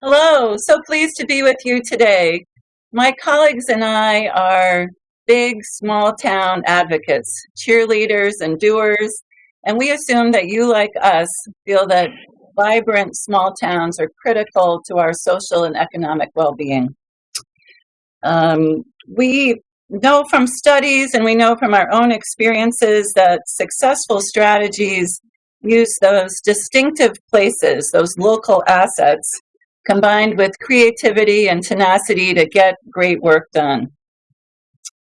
Hello, so pleased to be with you today. My colleagues and I are big small town advocates, cheerleaders and doers, and we assume that you, like us, feel that vibrant small towns are critical to our social and economic well being. Um, we know from studies and we know from our own experiences that successful strategies use those distinctive places, those local assets, combined with creativity and tenacity to get great work done.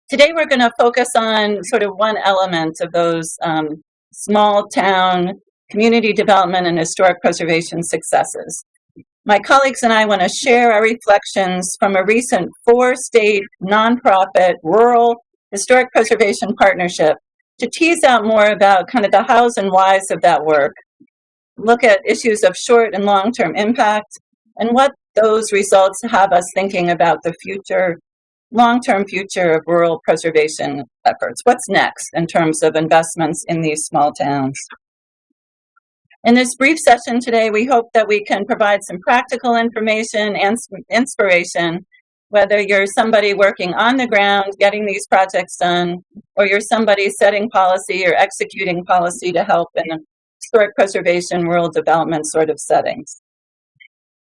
Today we're going to focus on sort of one element of those um, small town community development and historic preservation successes. My colleagues and I want to share our reflections from a recent four-state nonprofit rural historic preservation partnership to tease out more about kind of the hows and whys of that work, look at issues of short and long-term impact, and what those results have us thinking about the future, long-term future of rural preservation efforts. What's next in terms of investments in these small towns? In this brief session today, we hope that we can provide some practical information and inspiration, whether you're somebody working on the ground, getting these projects done, or you're somebody setting policy or executing policy to help in historic preservation, rural development sort of settings.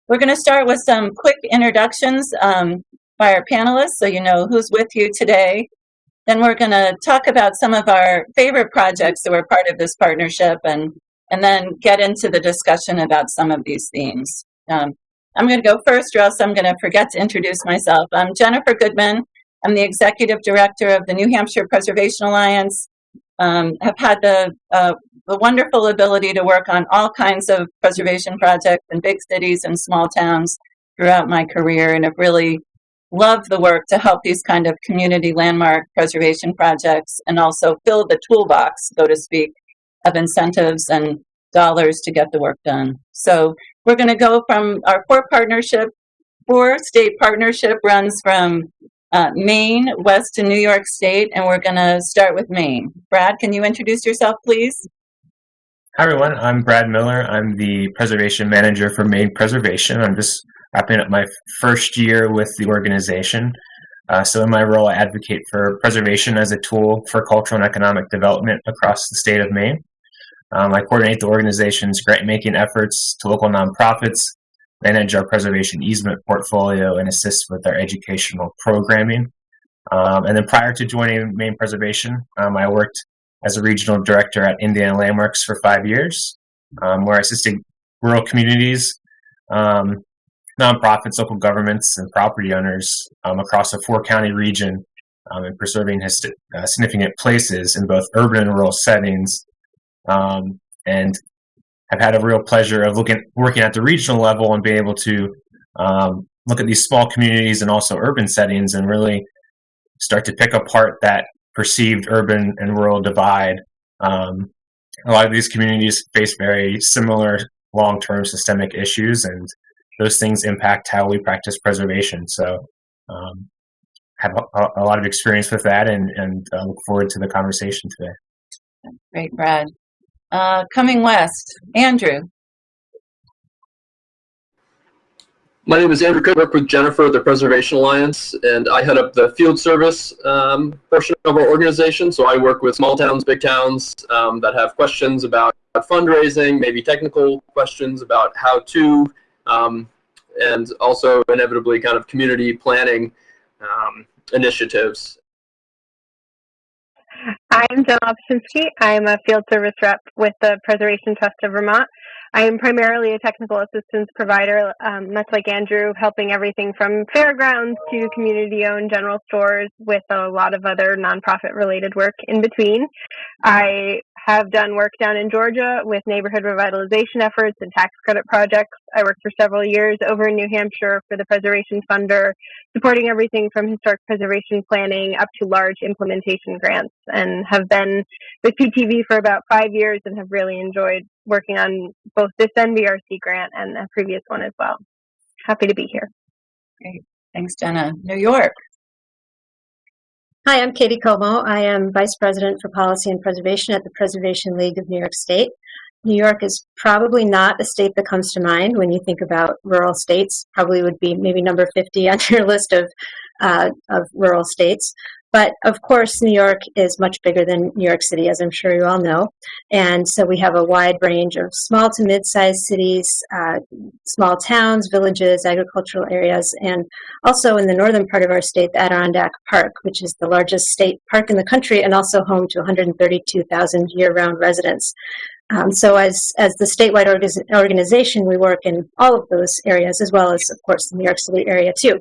We're going to start with some quick introductions um, by our panelists so you know who's with you today. Then we're going to talk about some of our favorite projects that were part of this partnership and and then get into the discussion about some of these themes. Um, I'm going to go first, or else I'm going to forget to introduce myself. I'm Jennifer Goodman. I'm the executive director of the New Hampshire Preservation Alliance. Um, have had the, uh, the wonderful ability to work on all kinds of preservation projects in big cities and small towns throughout my career, and have really loved the work to help these kind of community landmark preservation projects and also fill the toolbox, so to speak, of incentives and dollars to get the work done. So we're going to go from our four partnership, four state partnership runs from uh, Maine west to New York State, and we're going to start with Maine. Brad, can you introduce yourself, please? Hi, everyone. I'm Brad Miller. I'm the preservation manager for Maine Preservation. I'm just wrapping up my first year with the organization. Uh, so in my role, I advocate for preservation as a tool for cultural and economic development across the state of Maine. Um, I coordinate the organization's grant-making efforts to local nonprofits, manage our preservation easement portfolio, and assist with our educational programming. Um, and then prior to joining Maine Preservation, um, I worked as a regional director at Indiana Landmarks for five years, um, where I assisted rural communities, um, nonprofits, local governments, and property owners um, across a four-county region in preserving uh, significant places in both urban and rural settings um, and I've had a real pleasure of looking working at the regional level and being able to um, look at these small communities and also urban settings and really start to pick apart that perceived urban and rural divide. Um, a lot of these communities face very similar long-term systemic issues, and those things impact how we practice preservation. So, um, have a, a, lot of experience with that, and, and uh, look forward to the conversation today. Great, Brad. Uh, coming west, Andrew. My name is Andrew Cook. I work with Jennifer at the Preservation Alliance, and I head up the field service um, portion of our organization. So I work with small towns, big towns um, that have questions about fundraising, maybe technical questions about how to, um, and also inevitably kind of community planning um, initiatives. I'm Jen Opshinsky. I'm a field service rep with the Preservation Trust of Vermont. I am primarily a technical assistance provider, um, much like Andrew, helping everything from fairgrounds to community owned general stores with a lot of other nonprofit related work in between. I have done work down in Georgia with neighborhood revitalization efforts and tax credit projects. I worked for several years over in New Hampshire for the Preservation Funder, supporting everything from historic preservation planning up to large implementation grants, and have been with PTV for about five years and have really enjoyed working on both this NBRC grant and a previous one as well. Happy to be here. Great. Thanks, Jenna. New York. Hi, I'm Katie Comeau. I am Vice President for Policy and Preservation at the Preservation League of New York State. New York is probably not a state that comes to mind when you think about rural states. Probably would be maybe number 50 on your list of, uh, of rural states. But of course, New York is much bigger than New York City, as I'm sure you all know. And so we have a wide range of small to mid sized cities, uh, small towns, villages, agricultural areas, and also in the northern part of our state, the Adirondack Park, which is the largest state park in the country and also home to 132,000 year round residents. Um, so as, as the statewide organization, we work in all of those areas, as well as, of course, the New York City area, too.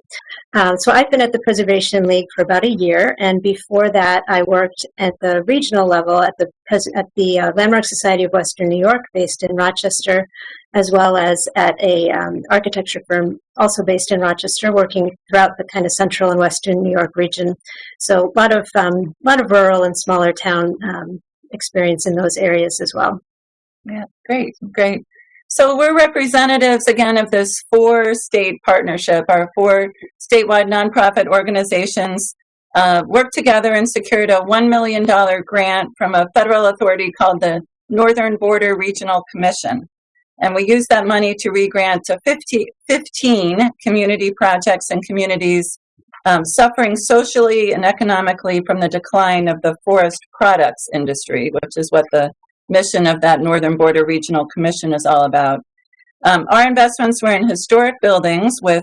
Um, so I've been at the Preservation League for about a year, and before that, I worked at the regional level at the, at the uh, Landmark Society of Western New York, based in Rochester, as well as at a um, architecture firm also based in Rochester, working throughout the kind of central and western New York region. So a lot of, um, lot of rural and smaller town um, experience in those areas as well. Yeah, great, great. So we're representatives again of this four state partnership. Our four statewide nonprofit organizations uh, worked together and secured a $1 million grant from a federal authority called the Northern Border Regional Commission. And we used that money to regrant to 50, 15 community projects and communities um, suffering socially and economically from the decline of the forest products industry, which is what the mission of that Northern Border Regional Commission is all about. Um, our investments were in historic buildings with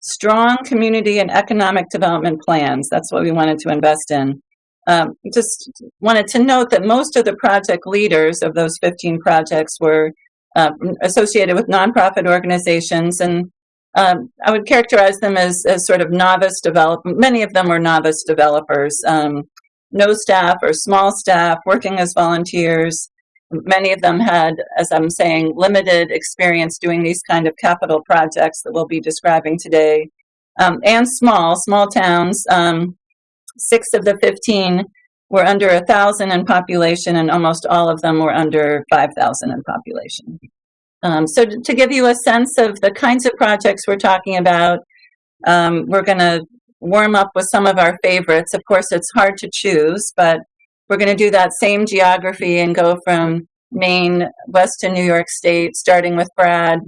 strong community and economic development plans. That's what we wanted to invest in. Um, just wanted to note that most of the project leaders of those 15 projects were uh, associated with nonprofit organizations, and um, I would characterize them as, as sort of novice development. Many of them were novice developers, um, no staff or small staff, working as volunteers, Many of them had, as I'm saying, limited experience doing these kind of capital projects that we'll be describing today, um, and small, small towns. Um, six of the 15 were under a thousand in population, and almost all of them were under 5,000 in population. Um, so to, to, give you a sense of the kinds of projects we're talking about, um, we're going to warm up with some of our favorites. Of course, it's hard to choose, but we're going to do that same geography and go from Maine west to New York State, starting with Brad,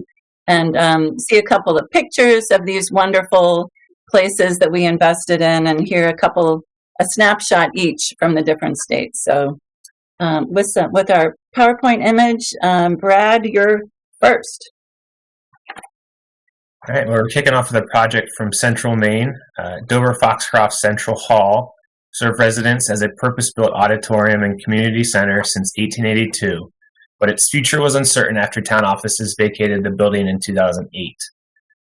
and um, see a couple of pictures of these wonderful places that we invested in, and hear a couple, a snapshot each from the different states. So, um, with some, with our PowerPoint image, um, Brad, you're first. All right, well, we're kicking off a project from Central Maine, uh, Dover Foxcroft Central Hall served residents as a purpose-built auditorium and community center since 1882, but its future was uncertain after town offices vacated the building in 2008.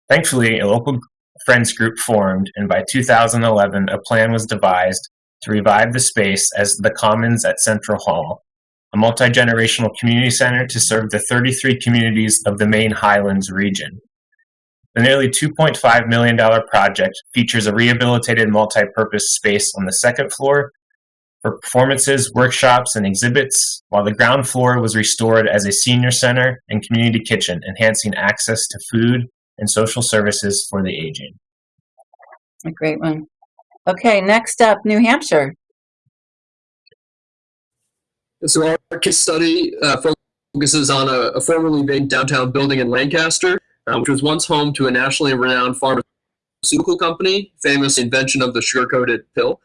Thankfully, a local friends group formed, and by 2011, a plan was devised to revive the space as the Commons at Central Hall, a multi-generational community center to serve the 33 communities of the Maine Highlands region. The nearly $2.5 million project features a rehabilitated multi-purpose space on the second floor for performances, workshops, and exhibits, while the ground floor was restored as a senior center and community kitchen, enhancing access to food and social services for the aging. A great one. Okay, next up, New Hampshire. So our case study uh, focuses on a, a formerly vacant downtown building in Lancaster uh, which was once home to a nationally renowned pharmaceutical company, famous invention of the sugar-coated pill.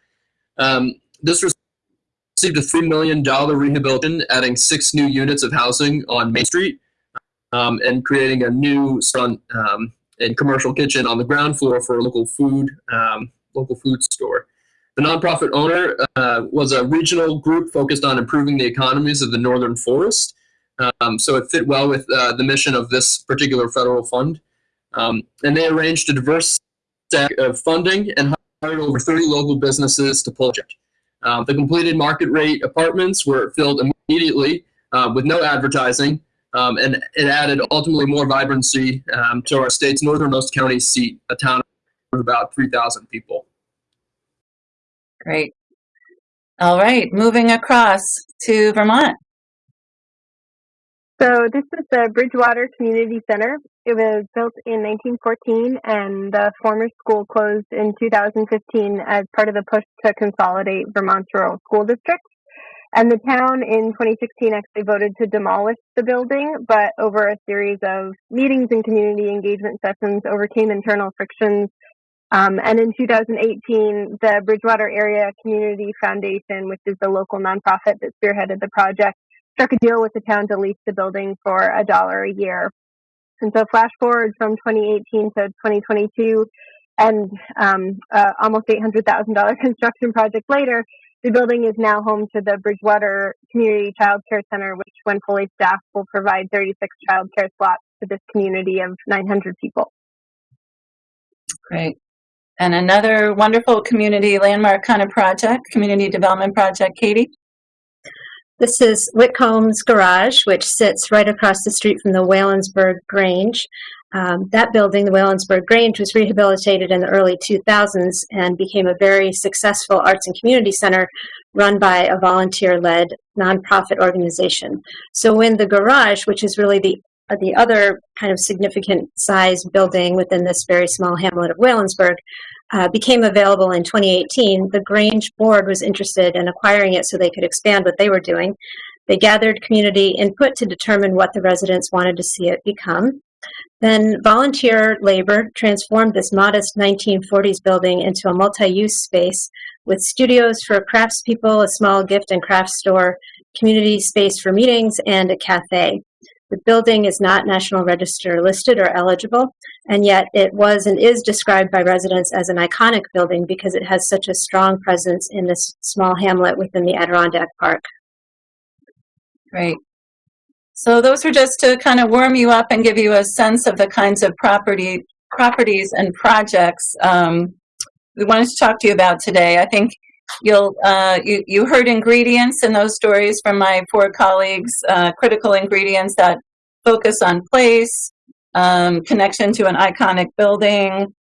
Um, this received a $3 million rehabilitation, adding six new units of housing on Main Street um, and creating a new front um, and commercial kitchen on the ground floor for a local food, um, local food store. The nonprofit owner uh, was a regional group focused on improving the economies of the northern forest um, so it fit well with uh, the mission of this particular federal fund. Um, and they arranged a diverse stack of funding and hired over 30 local businesses to it. Um, the completed market rate apartments were filled immediately uh, with no advertising, um, and it added ultimately more vibrancy um, to our state's northernmost county seat, a town of about 3,000 people. Great. All right, moving across to Vermont. So this is the Bridgewater Community Center. It was built in 1914 and the former school closed in 2015 as part of the push to consolidate Vermont's rural school districts. And the town in 2016 actually voted to demolish the building, but over a series of meetings and community engagement sessions overcame internal frictions. Um, and in 2018, the Bridgewater Area Community Foundation, which is the local nonprofit that spearheaded the project, struck a deal with the town to lease the building for a dollar a year. And so flash forward from 2018 to 2022 and um, uh, almost $800,000 construction project later, the building is now home to the Bridgewater Community Child Care Center, which, when fully staffed, will provide 36 child care slots to this community of 900 people. Great. And another wonderful community landmark kind of project, community development project, Katie? This is Whitcomb's Garage, which sits right across the street from the Whallonsburg Grange. Um, that building, the Whallonsburg Grange, was rehabilitated in the early 2000s and became a very successful arts and community center run by a volunteer led nonprofit organization. So, when the garage, which is really the the other kind of significant size building within this very small hamlet of Whallonsburg, uh, became available in 2018, the Grange board was interested in acquiring it so they could expand what they were doing. They gathered community input to determine what the residents wanted to see it become. Then volunteer labor transformed this modest 1940s building into a multi-use space with studios for craftspeople, a small gift and craft store, community space for meetings, and a cafe. The building is not National Register listed or eligible, and yet it was and is described by residents as an iconic building because it has such a strong presence in this small hamlet within the Adirondack Park. Great. So those were just to kind of warm you up and give you a sense of the kinds of property properties and projects um, we wanted to talk to you about today. I think you'll uh, you, you heard ingredients in those stories from my four colleagues, uh, critical ingredients that focus on place, um, connection to an iconic building,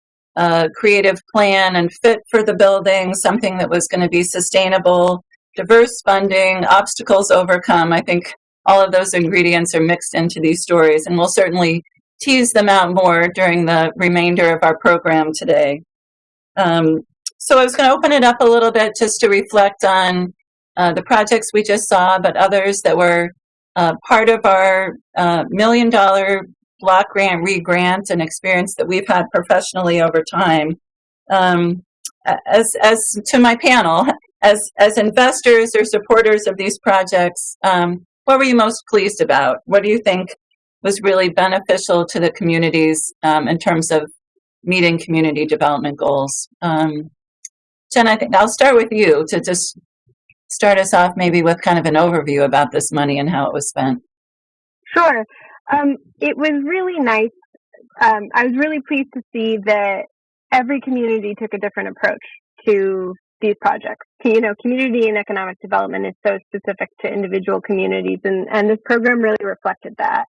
creative plan and fit for the building, something that was going to be sustainable, diverse funding, obstacles overcome. I think all of those ingredients are mixed into these stories, and we'll certainly tease them out more during the remainder of our program today. Um, so I was going to open it up a little bit just to reflect on uh, the projects we just saw, but others that were uh, part of our uh, million dollar block grant re-grant and experience that we've had professionally over time. Um, as, as to my panel, as, as investors or supporters of these projects, um, what were you most pleased about? What do you think was really beneficial to the communities um, in terms of meeting community development goals? Um, Jen, I think I'll start with you to just start us off maybe with kind of an overview about this money and how it was spent. Sure. Um, it was really nice. Um, I was really pleased to see that every community took a different approach to these projects. You know, community and economic development is so specific to individual communities, and, and this program really reflected that.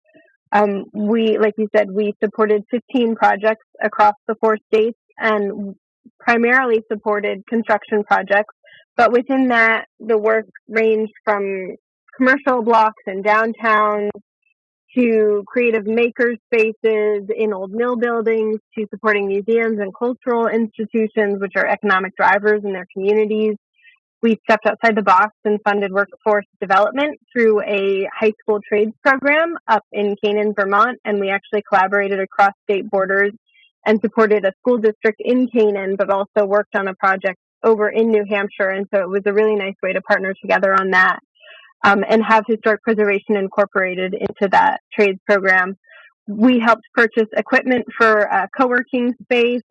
Um, we, like you said, we supported 15 projects across the four states and primarily supported construction projects. But within that, the work ranged from commercial blocks and downtowns to creative maker spaces in old mill buildings to supporting museums and cultural institutions, which are economic drivers in their communities. We stepped outside the box and funded workforce development through a high school trades program up in Canaan, Vermont, and we actually collaborated across state borders and supported a school district in Canaan, but also worked on a project over in New Hampshire. And so it was a really nice way to partner together on that um, and have historic preservation incorporated into that trades program. We helped purchase equipment for a co-working space,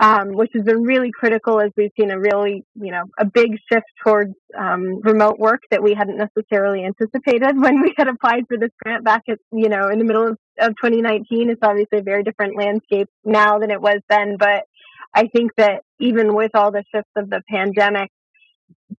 um, which has been really critical as we've seen a really, you know, a big shift towards um, remote work that we hadn't necessarily anticipated when we had applied for this grant back at, you know, in the middle of, of 2019. It's obviously a very different landscape now than it was then, but I think that even with all the shifts of the pandemic,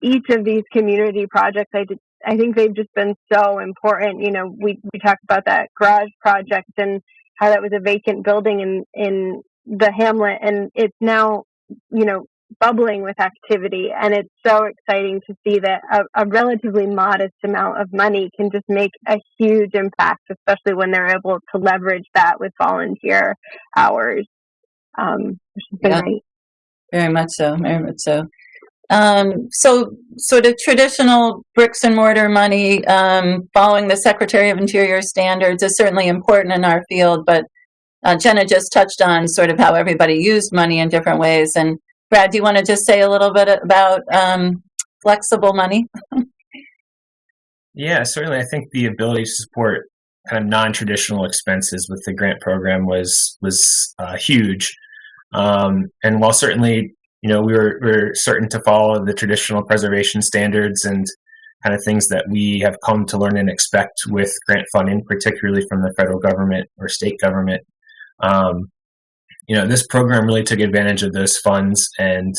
each of these community projects I did, I think they've just been so important. You know, we we talked about that garage project and how that was a vacant building in in the hamlet, and it's now you know bubbling with activity, and it's so exciting to see that a, a relatively modest amount of money can just make a huge impact, especially when they're able to leverage that with volunteer hours, um, which has been Yeah. great. Very much so, very much so. Um, so sort of traditional bricks and mortar money, um, following the Secretary of Interior standards is certainly important in our field, but uh, Jenna just touched on sort of how everybody used money in different ways. And Brad, do you want to just say a little bit about um, flexible money? Yeah, certainly. I think the ability to support kind of non-traditional expenses with the grant program was was uh, huge. Um, and while certainly, you know, we were, we were certain to follow the traditional preservation standards and kind of things that we have come to learn and expect with grant funding, particularly from the federal government or state government. Um, you know, this program really took advantage of those funds and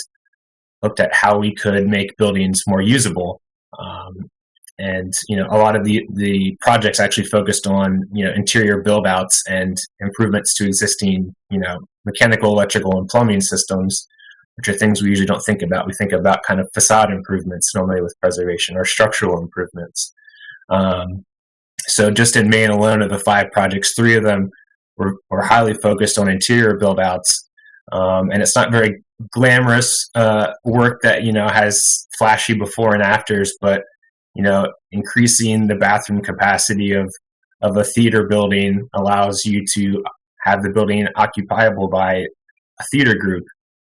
looked at how we could make buildings more usable. Um, and you know, a lot of the the projects actually focused on you know interior build outs and improvements to existing you know mechanical, electrical, and plumbing systems, which are things we usually don't think about. We think about kind of facade improvements normally with preservation or structural improvements. Um, so just in Maine alone, of the five projects, three of them were, were highly focused on interior build outs. Um, and it's not very glamorous uh, work that you know has flashy before and afters, but you know increasing the bathroom capacity of of a theater building allows you to have the building occupiable by a theater group,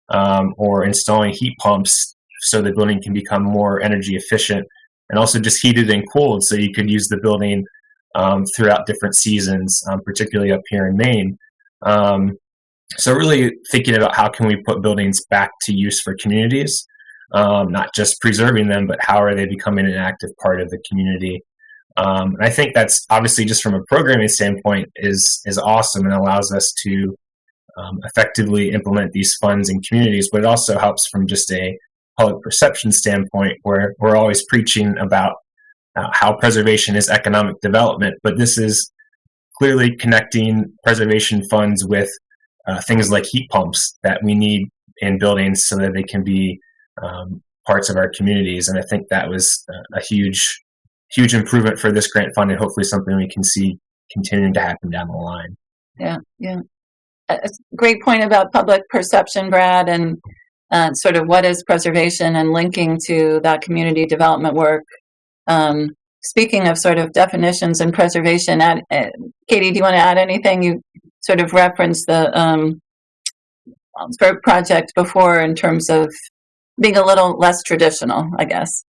um, or installing heat pumps so the building can become more energy efficient, and also just heated and cooled so you could use the building um, throughout different seasons, um, particularly up here in Maine. Um, so really thinking about how can we put buildings back to use for communities, um, not just preserving them, but how are they becoming an active part of the community. Um, and I think that's obviously just from a programming standpoint is is awesome and allows us to um, effectively implement these funds in communities, but it also helps from just a public perception standpoint where we're always preaching about uh, how preservation is economic development, but this is clearly connecting preservation funds with uh, things like heat pumps that we need in buildings so that they can be um, parts of our communities. And I think that was a huge, huge improvement for this grant fund, and hopefully something we can see continuing to happen down the line. Yeah, yeah. A great point about public perception, Brad, and uh, sort of what is preservation and linking to that community development work. Um, speaking of sort of definitions and preservation, add, uh, Katie, do you want to add anything? You sort of referenced the um, project before in terms of being a little less traditional, I guess.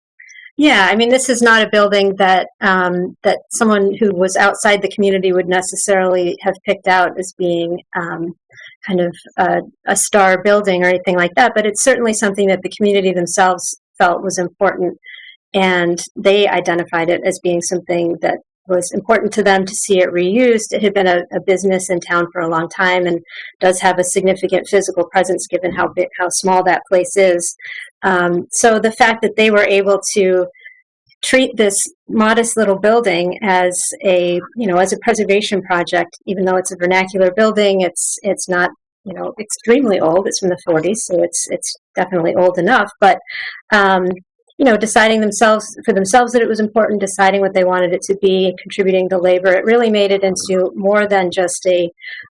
Yeah, I mean, this is not a building that um, that someone who was outside the community would necessarily have picked out as being um, kind of a, a, star building or anything like that. But it's certainly something that the community themselves felt was important, and they identified it as being something that was important to them to see it reused. It had been a, a, business in town for a long time and does have a significant physical presence given how big, how small that place is. Um, so the fact that they were able to treat this modest little building as a you know as a preservation project, even though it's a vernacular building, it's it's not you know extremely old. It's from the 40s, so it's it's definitely old enough. But um, you know, deciding themselves for themselves that it was important, deciding what they wanted it to be, contributing the labor. It really made it into more than just a,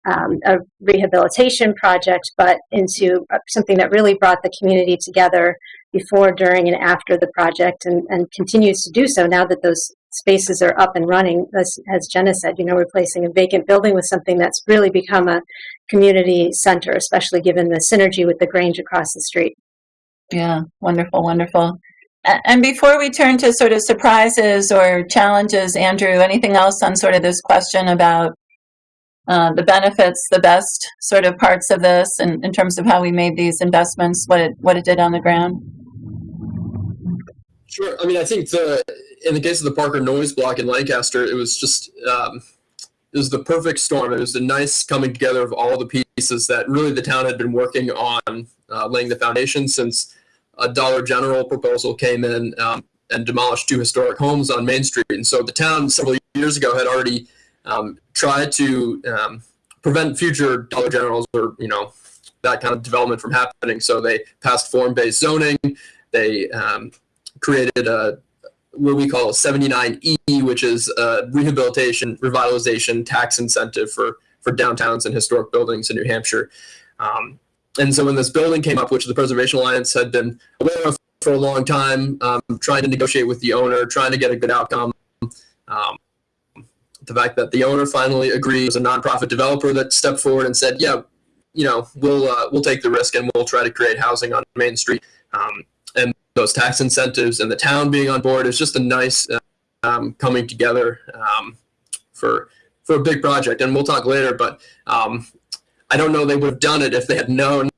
um, a rehabilitation project, but into something that really brought the community together before, during, and after the project, and, and continues to do so now that those spaces are up and running. As, as Jenna said, you know, replacing a vacant building with something that's really become a community center, especially given the synergy with the Grange across the street. Yeah, wonderful, wonderful. And before we turn to sort of surprises or challenges, Andrew, anything else on sort of this question about uh, the benefits, the best sort of parts of this, and in terms of how we made these investments, what it what it did on the ground? Sure. I mean, I think the in the case of the Parker Noyes Block in Lancaster, it was just um, it was the perfect storm. It was the nice coming together of all the pieces that really the town had been working on uh, laying the foundation since a Dollar General proposal came in um, and demolished two historic homes on Main Street. And so the town several years ago had already um, tried to um, prevent future Dollar Generals or, you know, that kind of development from happening. So they passed form-based zoning. They um, created a what we call 79E, which is a rehabilitation, revitalization tax incentive for, for downtowns and historic buildings in New Hampshire. Um, and so when this building came up, which the Preservation Alliance had been aware of for a long time, um, trying to negotiate with the owner, trying to get a good outcome. Um, the fact that the owner finally agreed was a nonprofit developer that stepped forward and said, "Yeah, you know, we'll uh, we'll take the risk and we'll try to create housing on Main Street." Um, and those tax incentives and the town being on board is just a nice um, coming together um, for for a big project. And we'll talk later, but um, I don't know they would have done it if they had known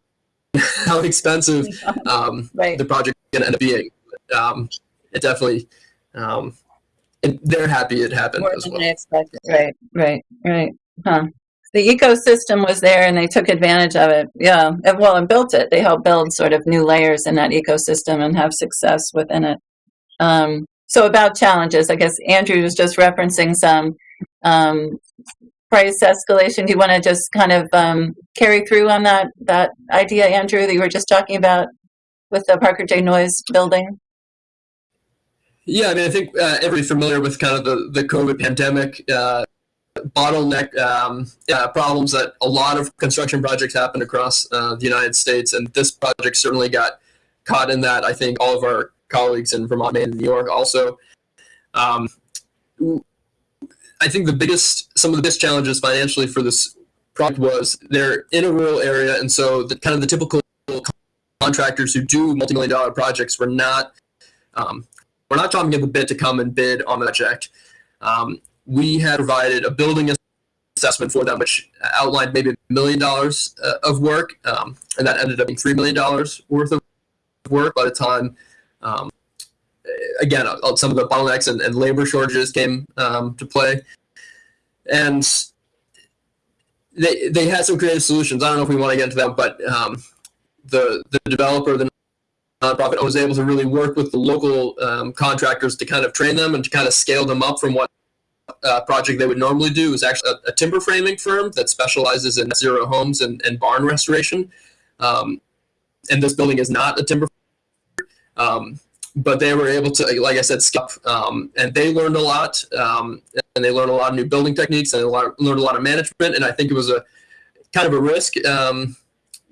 how expensive um, Right. the project to end up being. Um, it definitely, um, and they're happy it happened More as well. expected. Right, right, right. Huh. The ecosystem was there and they took advantage of it. Yeah. And well, and built it. They helped build sort of new layers in that ecosystem and have success within it. Um, so about challenges, I guess Andrew was just referencing some um, price escalation. Do you want to just kind of um, carry through on that that idea, Andrew, that you were just talking about with the Parker J. Noyes building? Yeah, I mean, I think uh, everybody's familiar with kind of the, the COVID pandemic uh, bottleneck um, uh, problems that a lot of construction projects happen across uh, the United States, and this project certainly got caught in that. I think all of our colleagues in Vermont, Maine, and New York also. Um, I think the biggest, some of the biggest challenges financially for this project was they're in a rural area, and so the kind of the typical contractors who do multi-million dollar projects were not um, we're not talking at the bid to come and bid on the project. Um, we had provided a building assessment for them, which outlined maybe a million dollars uh, of work, um, and that ended up being three million dollars worth of work by the time. Again, uh, some of the bottlenecks and, and labor shortages came um, to play, and they they had some creative solutions. I don't know if we want to get into that, but um, the the developer, the nonprofit was able to really work with the local um, contractors to kind of train them and to kind of scale them up from what uh, project they would normally do. Was actually a, a timber framing firm that specializes in zero homes and, and barn restoration. Um, and this building is not a timber. Um, but they were able to, like I said, skip, um, and they learned a lot, um, and they learned a lot of new building techniques and learned a lot of management. And I think it was a kind of a risk um,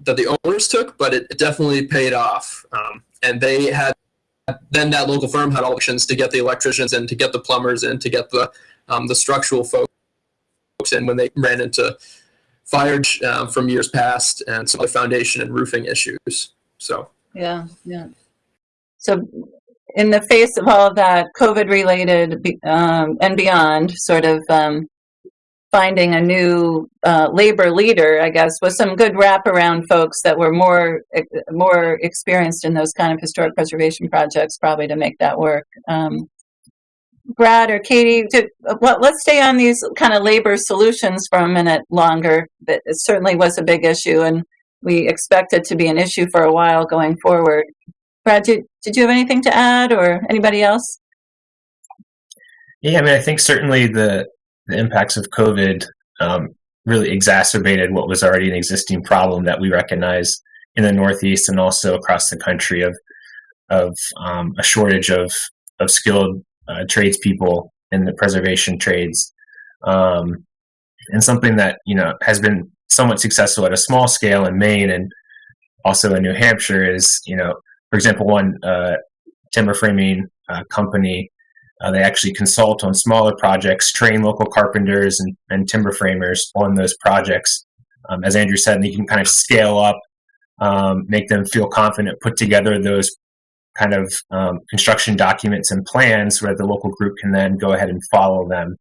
that the owners took, but it, it definitely paid off. Um, and they had then that local firm had options to get the electricians in, to get the plumbers in, to get the um, the structural folks in when they ran into fire um, from years past and some other foundation and roofing issues. So Yeah, yeah. So, in the face of all of that COVID related um, and beyond, sort of um, finding a new uh, labor leader, I guess, with some good wraparound folks that were more more experienced in those kind of historic preservation projects, probably to make that work. Um, Brad or Katie, to, well, let's stay on these kind of labor solutions for a minute longer. It certainly was a big issue, and we expect it to be an issue for a while going forward. Brad, did, did you have anything to add, or anybody else? Yeah, I mean, I think certainly the the impacts of COVID um, really exacerbated what was already an existing problem that we recognize in the Northeast and also across the country of of um, a shortage of of skilled uh, tradespeople in the preservation trades, um, and something that you know has been somewhat successful at a small scale in Maine and also in New Hampshire is you know, for example, one uh, timber framing uh, company uh, they actually consult on smaller projects, train local carpenters and, and timber framers on those projects. Um, as Andrew said, they can kind of scale up, um, make them feel confident, put together those kind of um, construction documents and plans where the local group can then go ahead and follow them.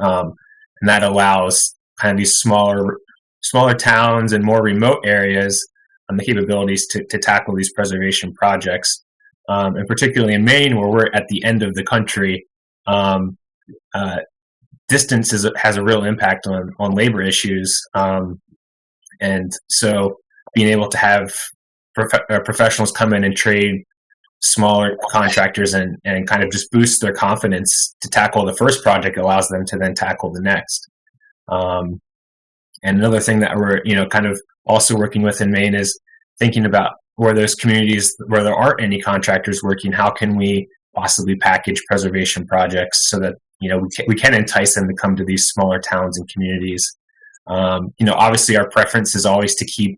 Um, and that allows kind of these smaller, smaller towns and more remote areas um, the capabilities to, to tackle these preservation projects um, and particularly in Maine, where we're at the end of the country, um, uh, distance is, has a real impact on on labor issues. Um, and so, being able to have prof- uh, professionals come in and trade smaller contractors and and kind of just boost their confidence to tackle the first project allows them to then tackle the next. Um, and another thing that we're you know kind of also working with in Maine is thinking about where those communities where there aren't any contractors working, how can we possibly package preservation projects so that you know we can, we can entice them to come to these smaller towns and communities. Um, you know, obviously, our preference is always to keep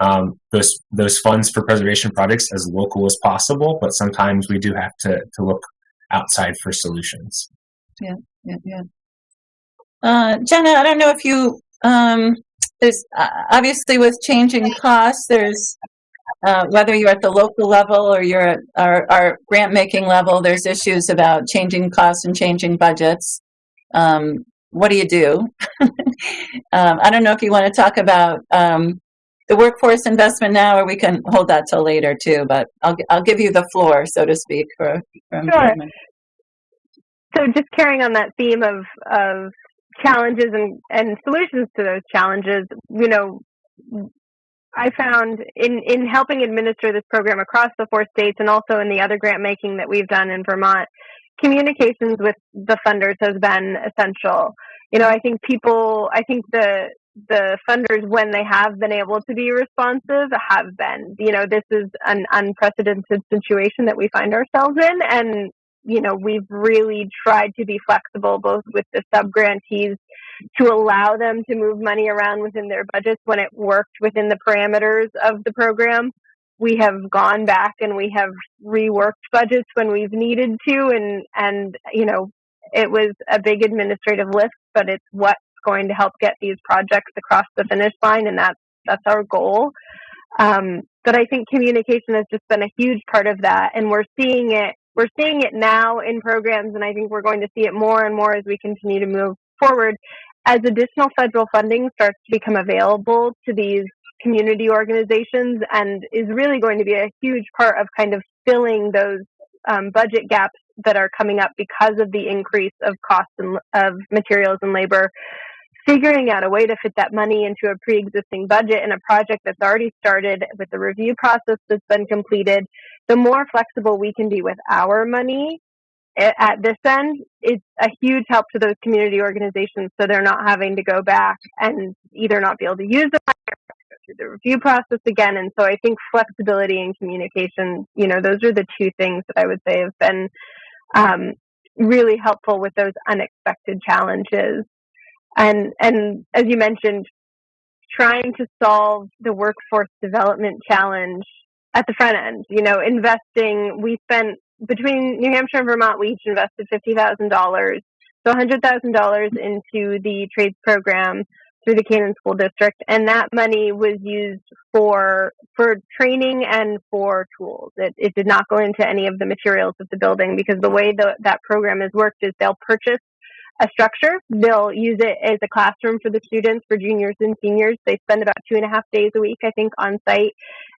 um, those those funds for preservation projects as local as possible, but sometimes we do have to to look outside for solutions. yeah, yeah. Uh, Jenna, I don't know if you, um, there's, uh, obviously with changing costs, there's, uh, whether you're at the local level or you're at our, our grant making level, there's issues about changing costs and changing budgets. Um, what do you do? um, I don't know if you want to talk about, um, the workforce investment now, or we can hold that till later too, but I'll, I'll give you the floor, so to speak, for, for Sure. so just carrying on that theme of of challenges and and solutions to those challenges you know i found in in helping administer this program across the four states and also in the other grant making that we've done in vermont communications with the funders has been essential. You know i think people i think the the funders when they have been able to be responsive have been. You know this is an unprecedented situation that we find ourselves in and you know, we've really tried to be flexible both with the sub grantees to allow them to move money around within their budgets when it worked within the parameters of the program. We have gone back and we have reworked budgets when we've needed to and and you know, it was a big administrative lift, but it's what's going to help get these projects across the finish line and that's that's our goal. Um, but I think communication has just been a huge part of that and we're seeing it we're seeing it now in programs, and I think we're going to see it more and more as we continue to move forward. As additional federal funding starts to become available to these community organizations, and is really going to be a huge part of kind of filling those um, budget gaps that are coming up because of the increase of costs and, of materials and labor. Figuring out a way to fit that money into a pre-existing budget in a project that's already started with the review process that's been completed the more flexible we can be with our money at this end, it's a huge help to those community organizations so they're not having to go back and either not be able to use the money or go through the review process again. And so I think flexibility and communication, you know, those are the two things that I would say have been um, really helpful with those unexpected challenges. And and as you mentioned, trying to solve the workforce development challenge at the front end. You know, investing. We spent between New Hampshire and Vermont, we each invested fifty thousand dollars, so hundred thousand dollars into the trades program through the Canaan School District, and that money was used for for training and for tools. It, it did not go into any of the materials of the building because the way the, that program is worked is they'll purchase a structure. They'll use it as a classroom for the students, for juniors and seniors. They spend about two and a half days a week, I think, on site,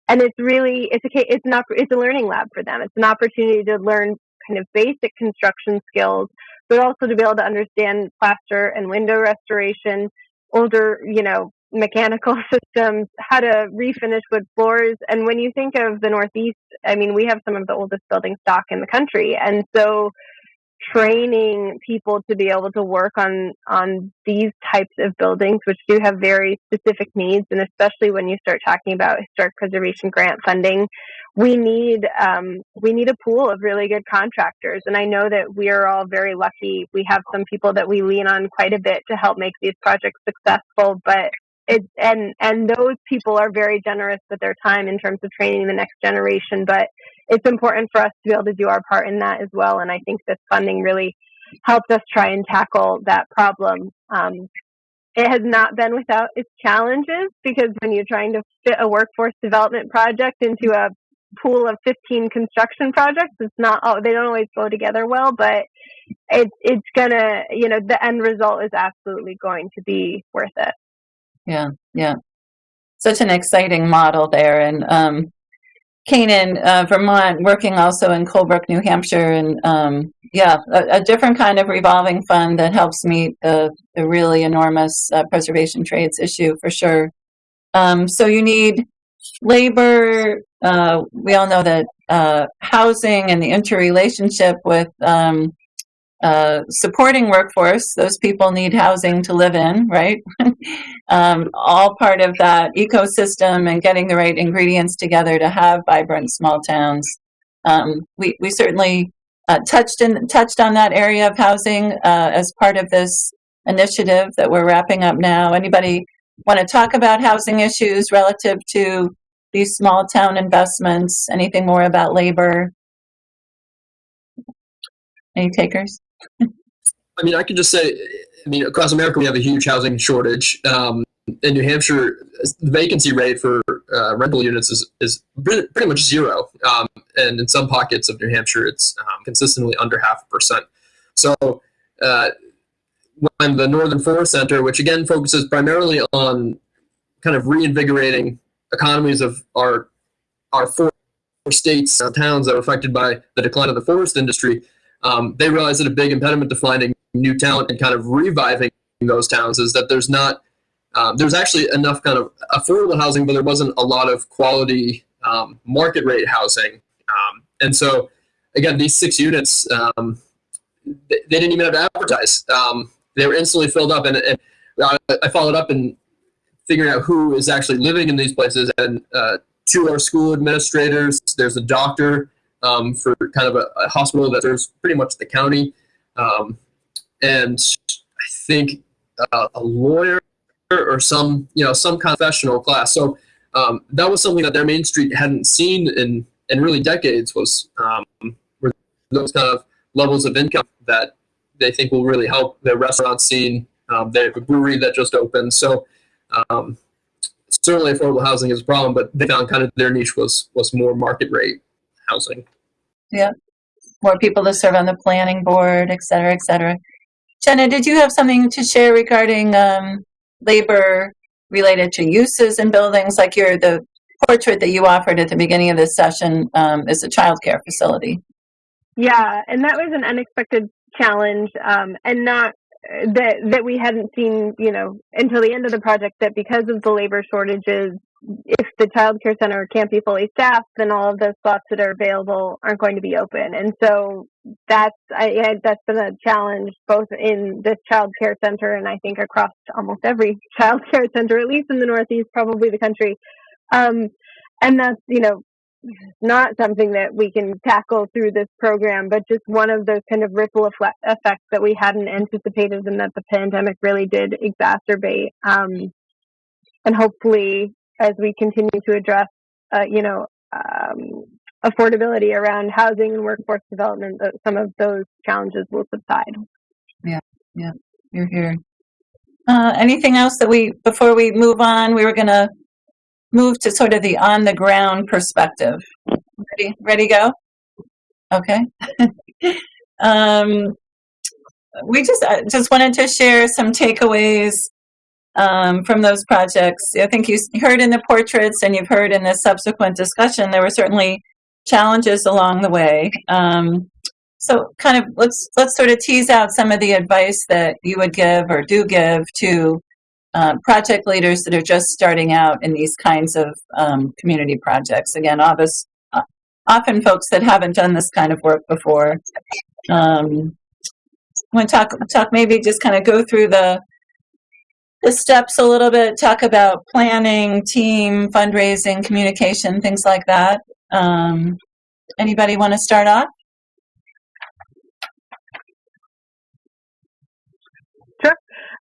and it's really it's a it's not it's a learning lab for them. It's an opportunity to learn kind of basic construction skills, but also to be able to understand plaster and window restoration, older you know mechanical systems, how to refinish wood floors. And when you think of the Northeast, I mean, we have some of the oldest building stock in the country, and so training people to be able to work on on these types of buildings which do have very specific needs. And especially when you start talking about historic preservation grant funding we need um, we need a pool of really good contractors. And i know that we are all very lucky. We have some people that we lean on quite a bit to help make these projects successful. But it and and those people are very generous with their time in terms of training the next generation. But it's important for us to be able to do our part in that as well and i think this funding really helped us try and tackle that problem um, it has not been without its challenges because when you're trying to fit a workforce development project into a pool of 15 construction projects it's not oh, they don't always go together well but it's it's gonna you know the end result is absolutely going to be worth it Yeah, yeah. Such an exciting model there. And um, Canaan, uh, Vermont, working also in Colebrook, New Hampshire, and um, yeah, a, a different kind of revolving fund that helps meet the, the really enormous uh, preservation trades issue for sure. Um, so you need labor. Uh, we all know that uh, housing and the interrelationship with um, uh, supporting workforce. Those people need housing to live in, right? um, all part of that ecosystem and getting the right ingredients together to have vibrant small towns. Um, we we certainly uh, touched in touched on that area of housing uh, as part of this initiative that we're wrapping up now. Anybody want to talk about housing issues relative to these small town investments? Anything more about labor? Any takers? I mean, I could just say, I mean, across America, we have a huge housing shortage. Um, in New Hampshire, the vacancy rate for uh, rental units is, is pretty much zero. Um, and in some pockets of New Hampshire, it's um, consistently under half a percent. So, uh, when the Northern Forest Center, which again focuses primarily on kind of reinvigorating economies of our our four states, uh, towns that are affected by the decline of the forest industry, um, they realized that a big impediment to finding new talent and kind of reviving those towns is that there's not um, there's actually enough kind of affordable housing, but there wasn't a lot of quality um, market rate housing. Um, and so, again, these six units, um, they, they, didn't even have to advertise. Um, they were instantly filled up, and, and I, I followed up and figuring out who is actually living in these places. And uh, two are school administrators. There's a doctor um, for kind of a, a, hospital that serves pretty much the county, and I think uh, a lawyer or some you know some confessional class. So um, that was something that their Main Street hadn't seen in in really decades was um, those kind of levels of income that they think will really help the restaurant scene. Um, they have a brewery that just opened, so um, certainly affordable housing is a problem. But they found kind of their niche was was more market rate housing. Yeah, more people to serve on the planning board, et cetera, et cetera. Jenna, did you have something to share regarding um, labor related to uses in buildings, like your the portrait that you offered at the beginning of this session um, is a childcare facility. Yeah, and that was an unexpected challenge, um, and not that that we hadn't seen, you know, until the end of the project. That because of the labor shortages, if the child care center can't be fully staffed, then all of the slots that are available aren't going to be open. And so that's I, that's been a challenge both in this child care center and I think across almost every child care center, at least in the Northeast, probably the country. Um, and that's you know not something that we can tackle through this program, but just one of those kind of ripple effects that we hadn't anticipated and that the pandemic really did exacerbate. Um, and hopefully as we continue to address, uh, you know, um, affordability around housing and workforce development, some of those challenges will subside. Yeah, yeah, you're here. Uh, anything else that we, before we move on, we were going to move to sort of the on the ground perspective. Ready, ready, go? Okay. um, we just uh, just wanted to share some takeaways um, from those projects. I think you heard in the portraits and you've heard in the subsequent discussion, there were certainly challenges along the way. Um, so kind of let's let's sort of tease out some of the advice that you would give or do give to uh, project leaders that are just starting out in these kinds of um, community projects. Again, uh, often folks that haven't done this kind of work before. Um, I want to talk talk maybe just kind of go through the the steps a little bit, talk about planning, team, fundraising, communication, things like that. Um, anybody want to start off? Sure.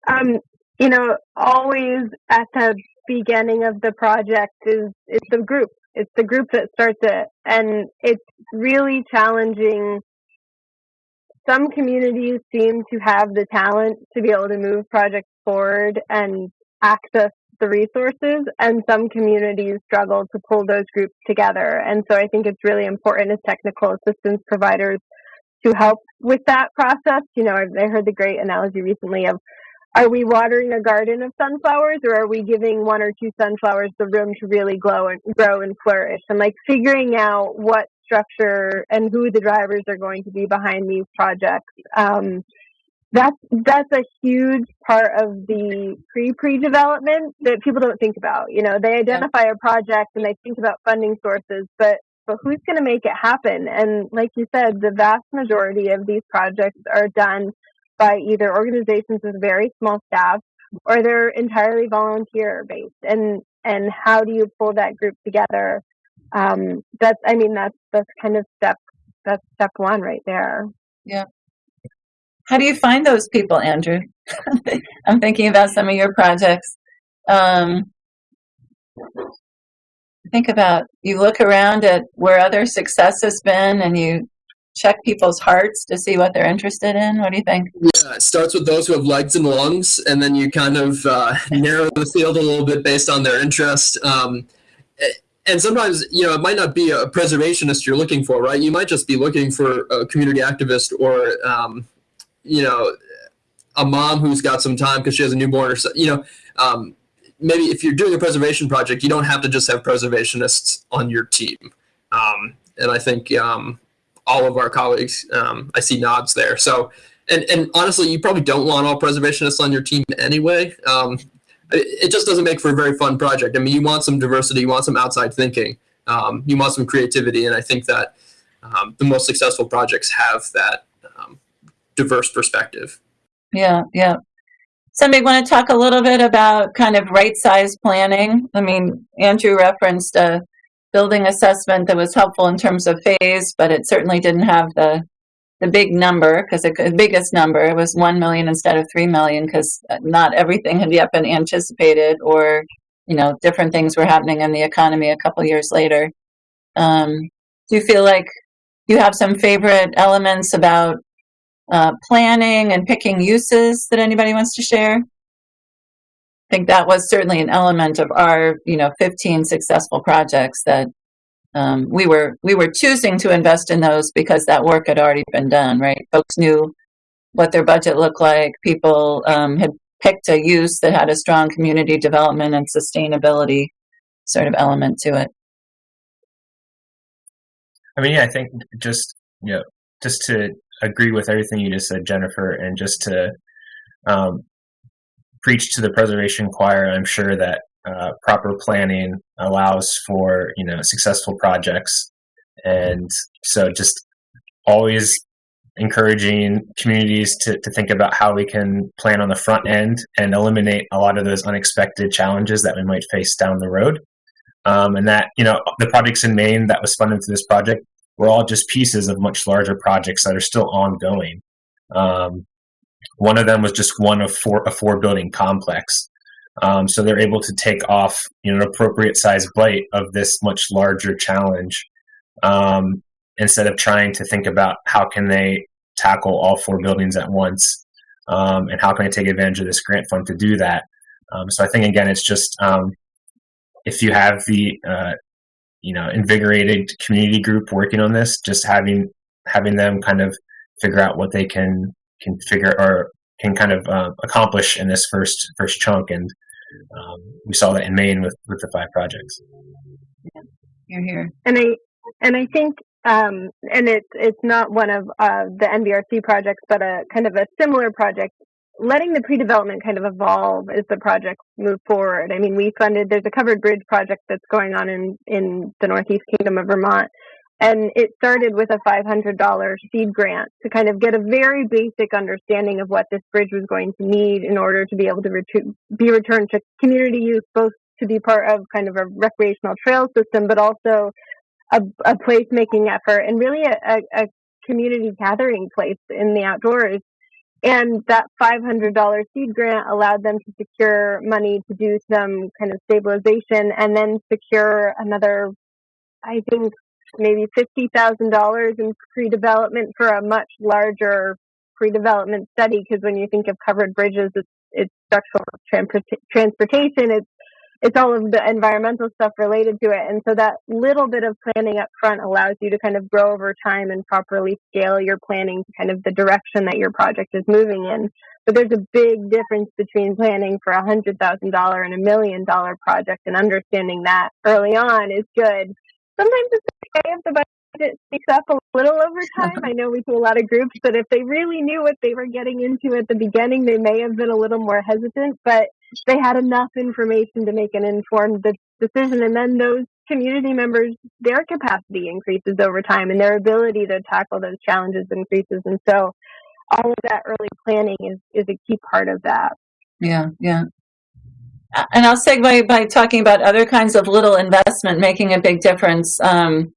Um, you know, always at the beginning of the project is it's the group. It's the group that starts it, and it's really challenging some communities seem to have the talent to be able to move projects forward and access the resources and some communities struggle to pull those groups together and so i think it's really important as technical assistance providers to help with that process you know i heard the great analogy recently of are we watering a garden of sunflowers or are we giving one or two sunflowers the room to really glow and grow and flourish and like figuring out what structure and who the drivers are going to be behind these projects. Um, that's that's a huge part of the pre pre development that people don't think about. You know, they identify a project and they think about funding sources, but but who's going to make it happen? And like you said, the vast majority of these projects are done by either organizations with very small staff or they're entirely volunteer based. And and how do you pull that group together um, that's I mean that's that's kind of step that's step one right there. Yeah. How do you find those people, Andrew? I'm thinking about some of your projects. um, think about you look around at where other success has been and you check people's hearts to see what they're interested in. What do you think? Yeah, it starts with those who have legs and lungs, and then you kind of uh, narrow the field a little bit based on their interest. Um, and sometimes, you know, it might not be a preservationist you're looking for, right? You might just be looking for a community activist or, um, you know, a mom who's got some time because she has a newborn or so, you know, um, maybe if you're doing a preservation project, you don't have to just have preservationists on your team. Um, and I think um, all of our colleagues, um, I see nods there. So, and, and honestly, you probably don't want all preservationists on your team anyway. Um, it, it just doesn't make for a very fun project. I mean, you want some diversity, you want some outside thinking, um, you want some creativity, and I think that the most successful projects have that diverse perspective. Yeah, yeah. Somebody want to talk a little bit about kind of right size planning? I mean, Andrew referenced a building assessment that was helpful in terms of phase, but it certainly didn't have the the big number because the biggest number it was 1 million instead of 3 million because not everything had yet been anticipated or you know different things were happening in the economy a couple years later um, do you feel like you have some favorite elements about uh, planning and picking uses that anybody wants to share? I think that was certainly an element of our you know 15 successful projects that um, we were we were choosing to invest in those because that work had already been done right? Folks knew what their budget looked like. People um, had picked a use that had a strong community development and sustainability sort of element to it. I mean, yeah, I think just you know, just to agree with everything you just said, Jennifer, and just to um, preach to the preservation choir, I'm sure that uh, proper planning allows for you know successful projects, and so just always encouraging communities to, to think about how we can plan on the front end and eliminate a lot of those unexpected challenges that we might face down the road. Um, and that you know the projects in Maine that was funded through this project were all just pieces of much larger projects that are still ongoing. Um, one of them was just one of four a four building complex. Um, so they're able to take off you know an appropriate size bite of this much larger challenge um, instead of trying to think about how can they tackle all four buildings at once um, and how can I take advantage of this grant fund to do that. Um, so I think again it's just um, if you have the uh, you know invigorated community group working on this, just having having them kind of figure out what they can can figure or can kind of uh, accomplish in this first first chunk and um, we saw that in Maine with, with the five projects. you're here And I and I think um, and it's it's not one of uh, the NBRC projects, but a kind of a similar project. Letting the pre-development kind of evolve as the projects move forward. I mean, we funded. There's a covered bridge project that's going on in in the Northeast Kingdom of Vermont, and it started with a $500 seed grant to kind of get a very basic understanding of what this bridge was going to need in order to be able to ret- be returned to community use, both to be part of kind of a recreational trail system, but also a, a placemaking effort and really a, a, a community gathering place in the outdoors. And that $500 seed grant allowed them to secure money to do some kind of stabilization and then secure another, I think, maybe $50,000 in pre-development for a much larger pre-development study. Because when you think of covered bridges, it's, it's structural transport- transportation, it's it's all of the environmental stuff related to it. And so that little bit of planning up front allows you to kind of grow over time and properly scale your planning to kind of the direction that your project is moving in. But there's a big difference between planning for a hundred thousand dollar and a million dollar project and understanding that early on is good. Sometimes it's okay if the budget speaks up a little over time. I know we do a lot of groups, but if they really knew what they were getting into at the beginning, they may have been a little more hesitant. But they had enough information to make an informed decision. And then those community members, their capacity increases over time and their ability to tackle those challenges increases. And so all of that early planning is, is a key part of that. Yeah, yeah. And I'll segue by talking about other kinds of little investment making a big difference um,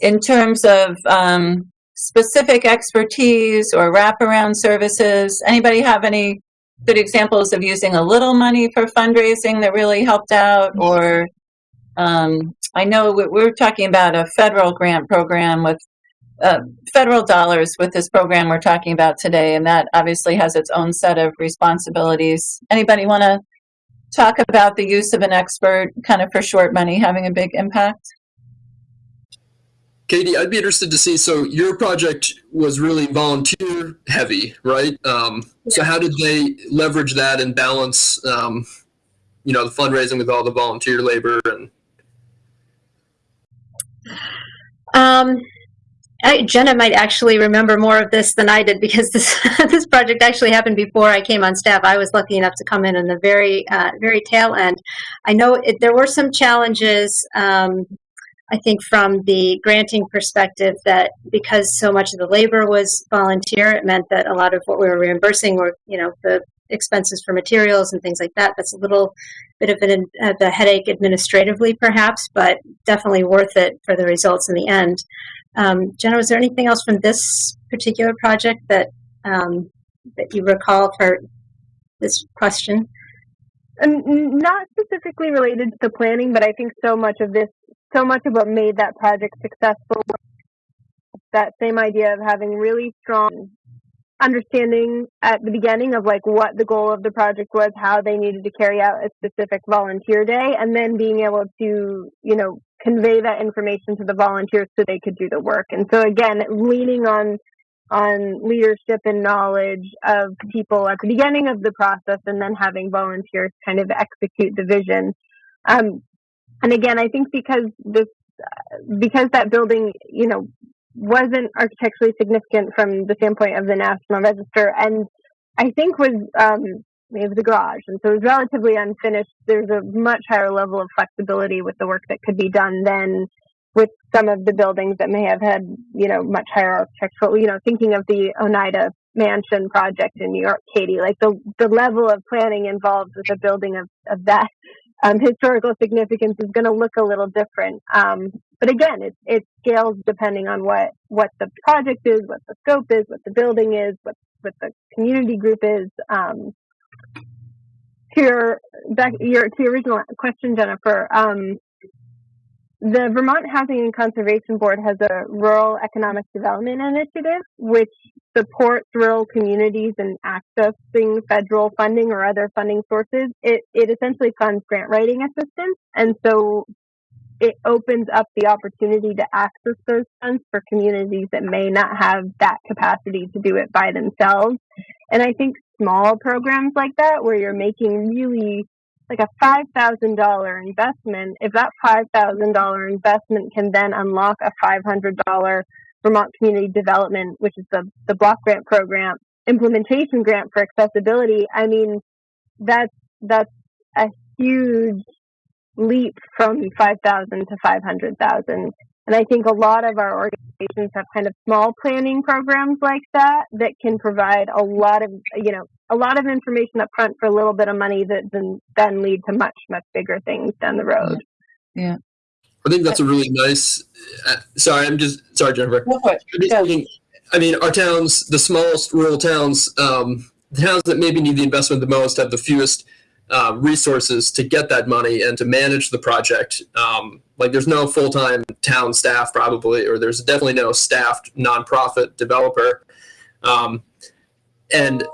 in terms of um, specific expertise or wraparound services. Anybody have any good examples of using a little money for fundraising that really helped out, or um, I know we- we're talking about a federal grant program with uh, federal dollars with this program we're talking about today, and that obviously has its own set of responsibilities. Anybody want to talk about the use of an expert, kind of for short money, having a big impact? Katie, I'd be interested to see. So your project was really volunteer heavy, right? Um, so how did they leverage that and balance, um, you know, the fundraising with all the volunteer labor and Um, I, Jenna might actually remember more of this than I did because this this project actually happened before I came on staff. I was lucky enough to come in in the very uh, very tail end. I know it, there were some challenges. Um, I think from the granting perspective that because so much of the labor was volunteer, it meant that a lot of what we were reimbursing were you know the expenses for materials and things like that. That's a little bit of an, uh, the headache administratively, perhaps, but definitely worth it for the results in the end. Um, Jenna, was there anything else from this particular project that um, that you recall for this question? Um, not specifically related to the planning, but I think so much of this, so much of what made that project successful, was that same idea of having really strong understanding at the beginning of like what the goal of the project was, how they needed to carry out a specific volunteer day, and then being able to, you know, convey that information to the volunteers so they could do the work. And so again, leaning on on leadership and knowledge of people at the beginning of the process and then having volunteers kind of execute the vision. Um, and again, I think because this, because that building, you know, wasn't architecturally significant from the standpoint of the National Register and I think was, um, it was a garage and so it was relatively unfinished. There's a much higher level of flexibility with the work that could be done than with some of the buildings that may have had, you know, much higher architectural, you know, thinking of the Oneida Mansion project in New York, Katie, like the, the level of planning involved with a building of, of that um, historical significance is going to look a little different. Um, but again, it, it scales depending on what, what the project is, what the scope is, what the building is, what, what the community group is. Um, to your, back, your, to your original question, Jennifer, um, the Vermont Housing and Conservation Board has a rural economic development initiative, which supports rural communities in accessing federal funding or other funding sources. It, it essentially funds grant writing assistance. And so it opens up the opportunity to access those funds for communities that may not have that capacity to do it by themselves. And I think small programs like that, where you're making really like a five thousand dollar investment, if that five thousand dollar investment can then unlock a five hundred dollar Vermont Community Development, which is the the block grant program implementation grant for accessibility, I mean that's that's a huge leap from five thousand to five hundred thousand. And I think a lot of our organizations have kind of small planning programs like that that can provide a lot of, you know, a lot of information up front for a little bit of money that then, then lead to much, much bigger things down the road. I think that's a really nice. Uh, sorry, I'm just sorry, Jennifer. Go for it. I'm just Yeah. thinking, I mean, our towns, the smallest rural towns, um, the towns that maybe need the investment the most, have the fewest uh, resources to get that money and to manage the project. Um, like, there's no full time town staff, probably, or there's definitely no staffed nonprofit developer. Um, and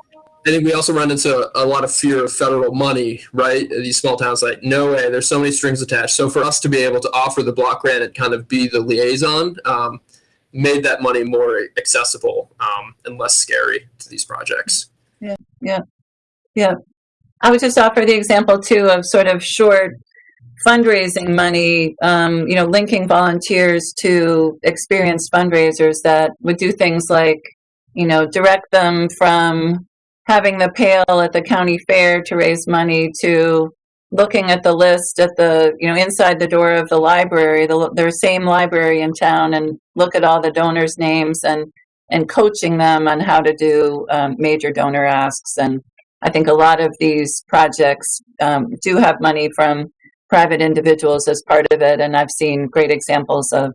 I think we also run into a lot of fear of federal money, right? These small towns, like, no way, there's so many strings attached. So for us to be able to offer the block grant and kind of be the liaison, um, made that money more accessible um, and less scary to these projects. Yeah, yeah, yeah. I would just offer the example too of sort of short fundraising money, um, you know, linking volunteers to experienced fundraisers that would do things like, you know, direct them from having the pail at the county fair to raise money to looking at the list at the, you know, inside the door of the library, the, their same library in town and look at all the donors' names and, and coaching them on how to do um, major donor asks. And I think a lot of these projects um, do have money from private individuals as part of it, and I've seen great examples of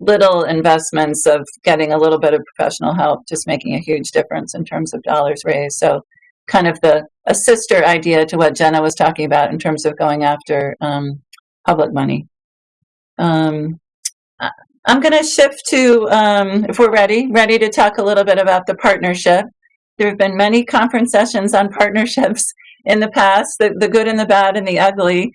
little investments of getting a little bit of professional help, just making a huge difference in terms of dollars raised. So kind of the a sister idea to what Jenna was talking about in terms of going after um, public money. Um, I'm going to shift to, um, if we're ready, ready to talk a little bit about the partnership. There have been many conference sessions on partnerships in the past, the, the good and the bad and the ugly.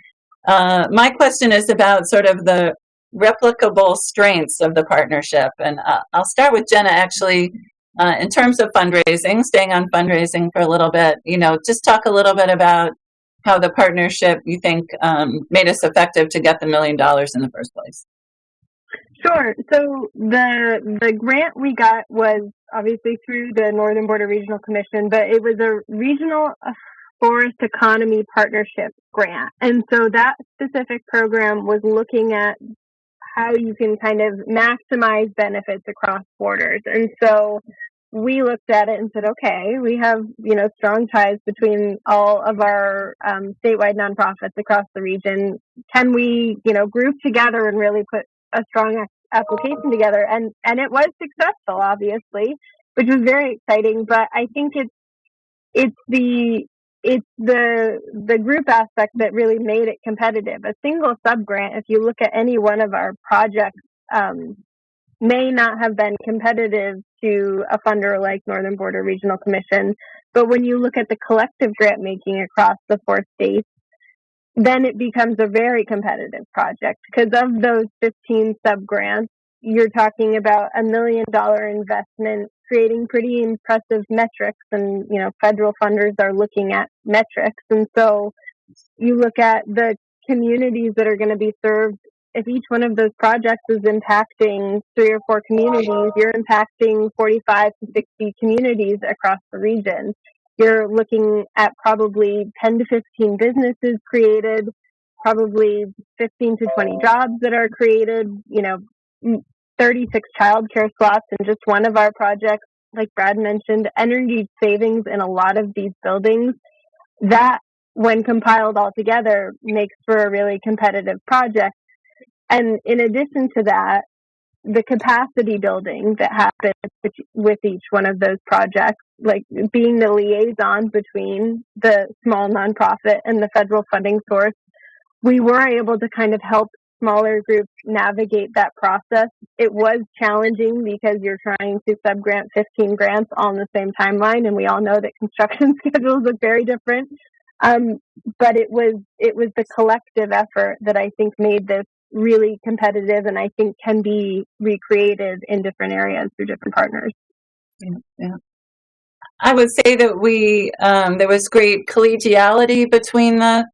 Uh, my question is about sort of the replicable strengths of the partnership. And uh, I'll start with Jenna actually. Uh, in terms of fundraising, staying on fundraising for a little bit, you know, just talk a little bit about how the partnership you think um, made us effective to get the million dollars in the first place. Sure. So the the grant we got was obviously through the Northern Border Regional Commission, but it was a regional uh, forest economy partnership grant. And so that specific program was looking at how you can kind of maximize benefits across borders. And so we looked at it and said, okay, we have, you know, strong ties between all of our um, statewide nonprofits across the region. Can we, you know, group together and really put a strong application together? And, and it was successful, obviously, which was very exciting. But I think it's, it's the, it's the the group aspect that really made it competitive. A single sub grant, if you look at any one of our projects, um, may not have been competitive to a funder like Northern Border Regional Commission. But when you look at the collective grant making across the four states, then it becomes a very competitive project because of those 15 sub grants, you're talking about a million dollar investment creating pretty impressive metrics and you know federal funders are looking at metrics. And so you look at the communities that are going to be served if each one of those projects is impacting three or four communities you're impacting 45 to 60 communities across the region. You're looking at probably 10 to 15 businesses created probably 15 to 20 jobs that are created you know 36 childcare slots in just one of our projects. Like Brad mentioned, energy savings in a lot of these buildings. That, when compiled all together, makes for a really competitive project. And in addition to that, the capacity building that happens with each one of those projects, like being the liaison between the small nonprofit and the federal funding source, we were able to kind of help smaller groups navigate that process. It was challenging because you're trying to subgrant 15 grants on the same timeline, and we all know that construction schedules look very different. Um, but it was it was the collective effort that I think made this really competitive, and I think can be recreated in different areas through different partners. Yeah, yeah. I would say that we um, there was great collegiality between the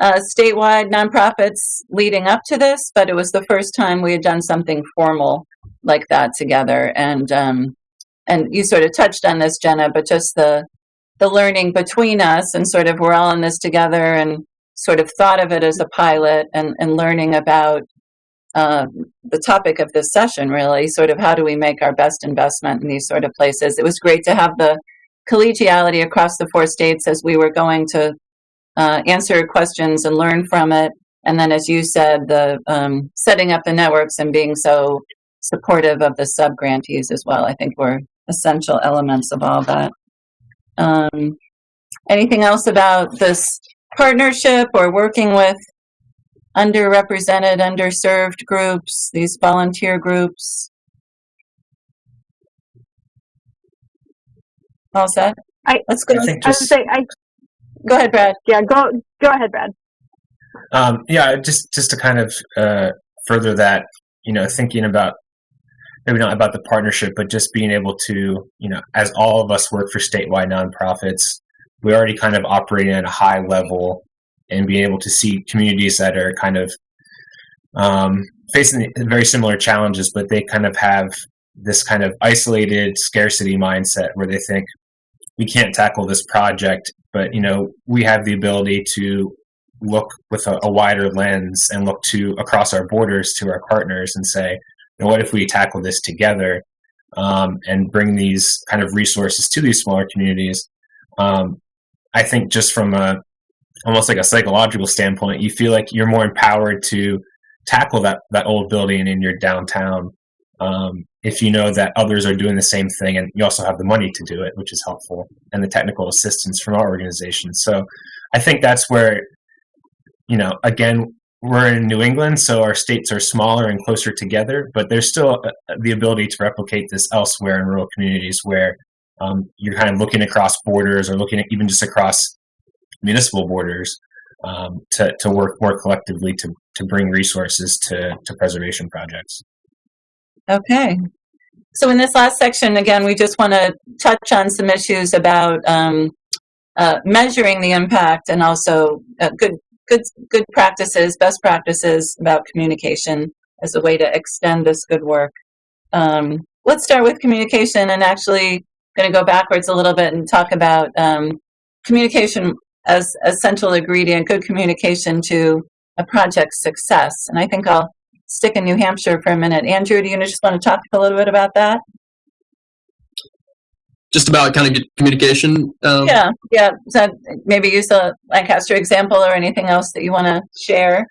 uh, statewide nonprofits leading up to this, but it was the first time we had done something formal like that together. And um, and you sort of touched on this, Jenna, but just the the learning between us and sort of we're all in this together and sort of thought of it as a pilot and, and learning about uh, the topic of this session really sort of how do we make our best investment in these sort of places it was great to have the collegiality across the four states as we were going to uh, answer questions and learn from it. And then, as you said, the um, setting up the networks and being so supportive of the sub grantees as well, I think were essential elements of all that. Um, anything else about this partnership or working with underrepresented, underserved groups, these volunteer groups? All set? I, Let's go. I think I would say I Go ahead, Brad. yeah go go ahead, Brad. Um, yeah, just just to kind of uh, further that, you know, thinking about maybe not about the partnership, but just being able to, you know, as all of us work for statewide nonprofits, we already kind of operating at a high level and being able to see communities that are kind of um, facing very similar challenges, but they kind of have this kind of isolated scarcity mindset where they think we can't tackle this project, but you know we have the ability to look with a, a wider lens and look to across our borders to our partners and say, you know, what if we tackle this together um, and bring these kind of resources to these smaller communities? Um, I think just from a almost like a psychological standpoint, you feel like you're more empowered to tackle that that old building in your downtown um, if you know that others are doing the same thing and you also have the money to do it, which is helpful, and the technical assistance from our organization. So I think that's where, you know, again, we're in New England, so our states are smaller and closer together, but there's still uh, the ability to replicate this elsewhere in rural communities where um, you're kind of looking across borders or looking at even just across municipal borders um, to, to work more collectively to, to bring resources to, to preservation projects. Okay. So in this last section, again, we just want to touch on some issues about um, uh, measuring the impact and also uh, good good good practices, best practices about communication as a way to extend this good work. Um, let's start with communication and actually going to go backwards a little bit and talk about um, communication as a central ingredient, good communication to a project's success. And I think I'll stick in New Hampshire for a minute. Andrew, do you just want to talk a little bit about that? Just about kind of communication. Um, yeah, yeah. So maybe use a Lancaster example or anything else that you want to share.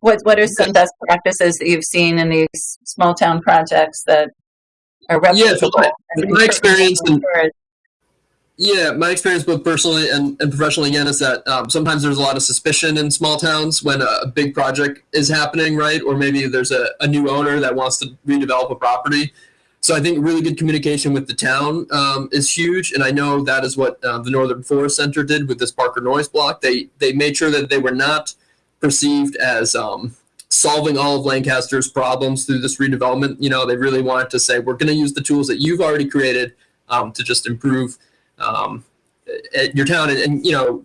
What What are some best practices that you've seen in these small town projects that are replicable? Yeah, so my, my experience and yeah, my experience both personally and, and professionally again is that um, sometimes there's a lot of suspicion in small towns when a, big project is happening, right? Or maybe there's a, a, new owner that wants to redevelop a property. So I think really good communication with the town um, is huge, and I know that is what uh, the Northern Forest Center did with this Parker Noyes block. They they made sure that they were not perceived as um, solving all of Lancaster's problems through this redevelopment. You know, they really wanted to say we're going to use the tools that you've already created um, to just improve um, at your town and, and, you know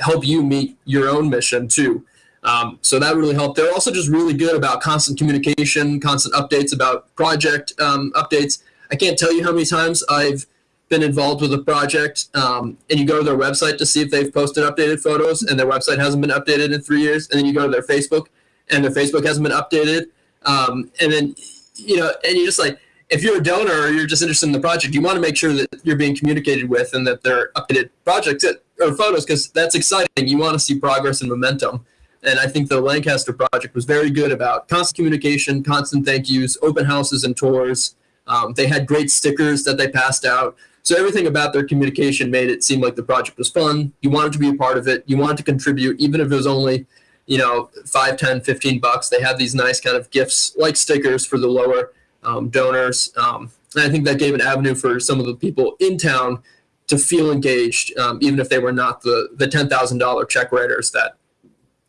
help you meet your own mission too. Um, so that really helped. They're also just really good about constant communication, constant updates about project um, updates. I can't tell you how many times I've been involved with a project um, and you go to their website to see if they've posted updated photos and their website hasn't been updated in three years. And then you go to their Facebook and their Facebook hasn't been updated. Um, and then, you know, and you're just like, if you're a donor or you're just interested in the project, you want to make sure that you're being communicated with and that they're updated projects or photos because that's exciting. You want to see progress and momentum. And I think the Lancaster project was very good about constant communication, constant thank yous, open houses and tours. Um, they had great stickers that they passed out. So everything about their communication made it seem like the project was fun. You wanted to be a part of it. You wanted to contribute, even if it was only, you know, 5, 10, 15 bucks. They had these nice kind of gifts like stickers for the lower um, donors. Um, and I think that gave an avenue for some of the people in town to feel engaged, um, even if they were not the, the $10,000 check writers that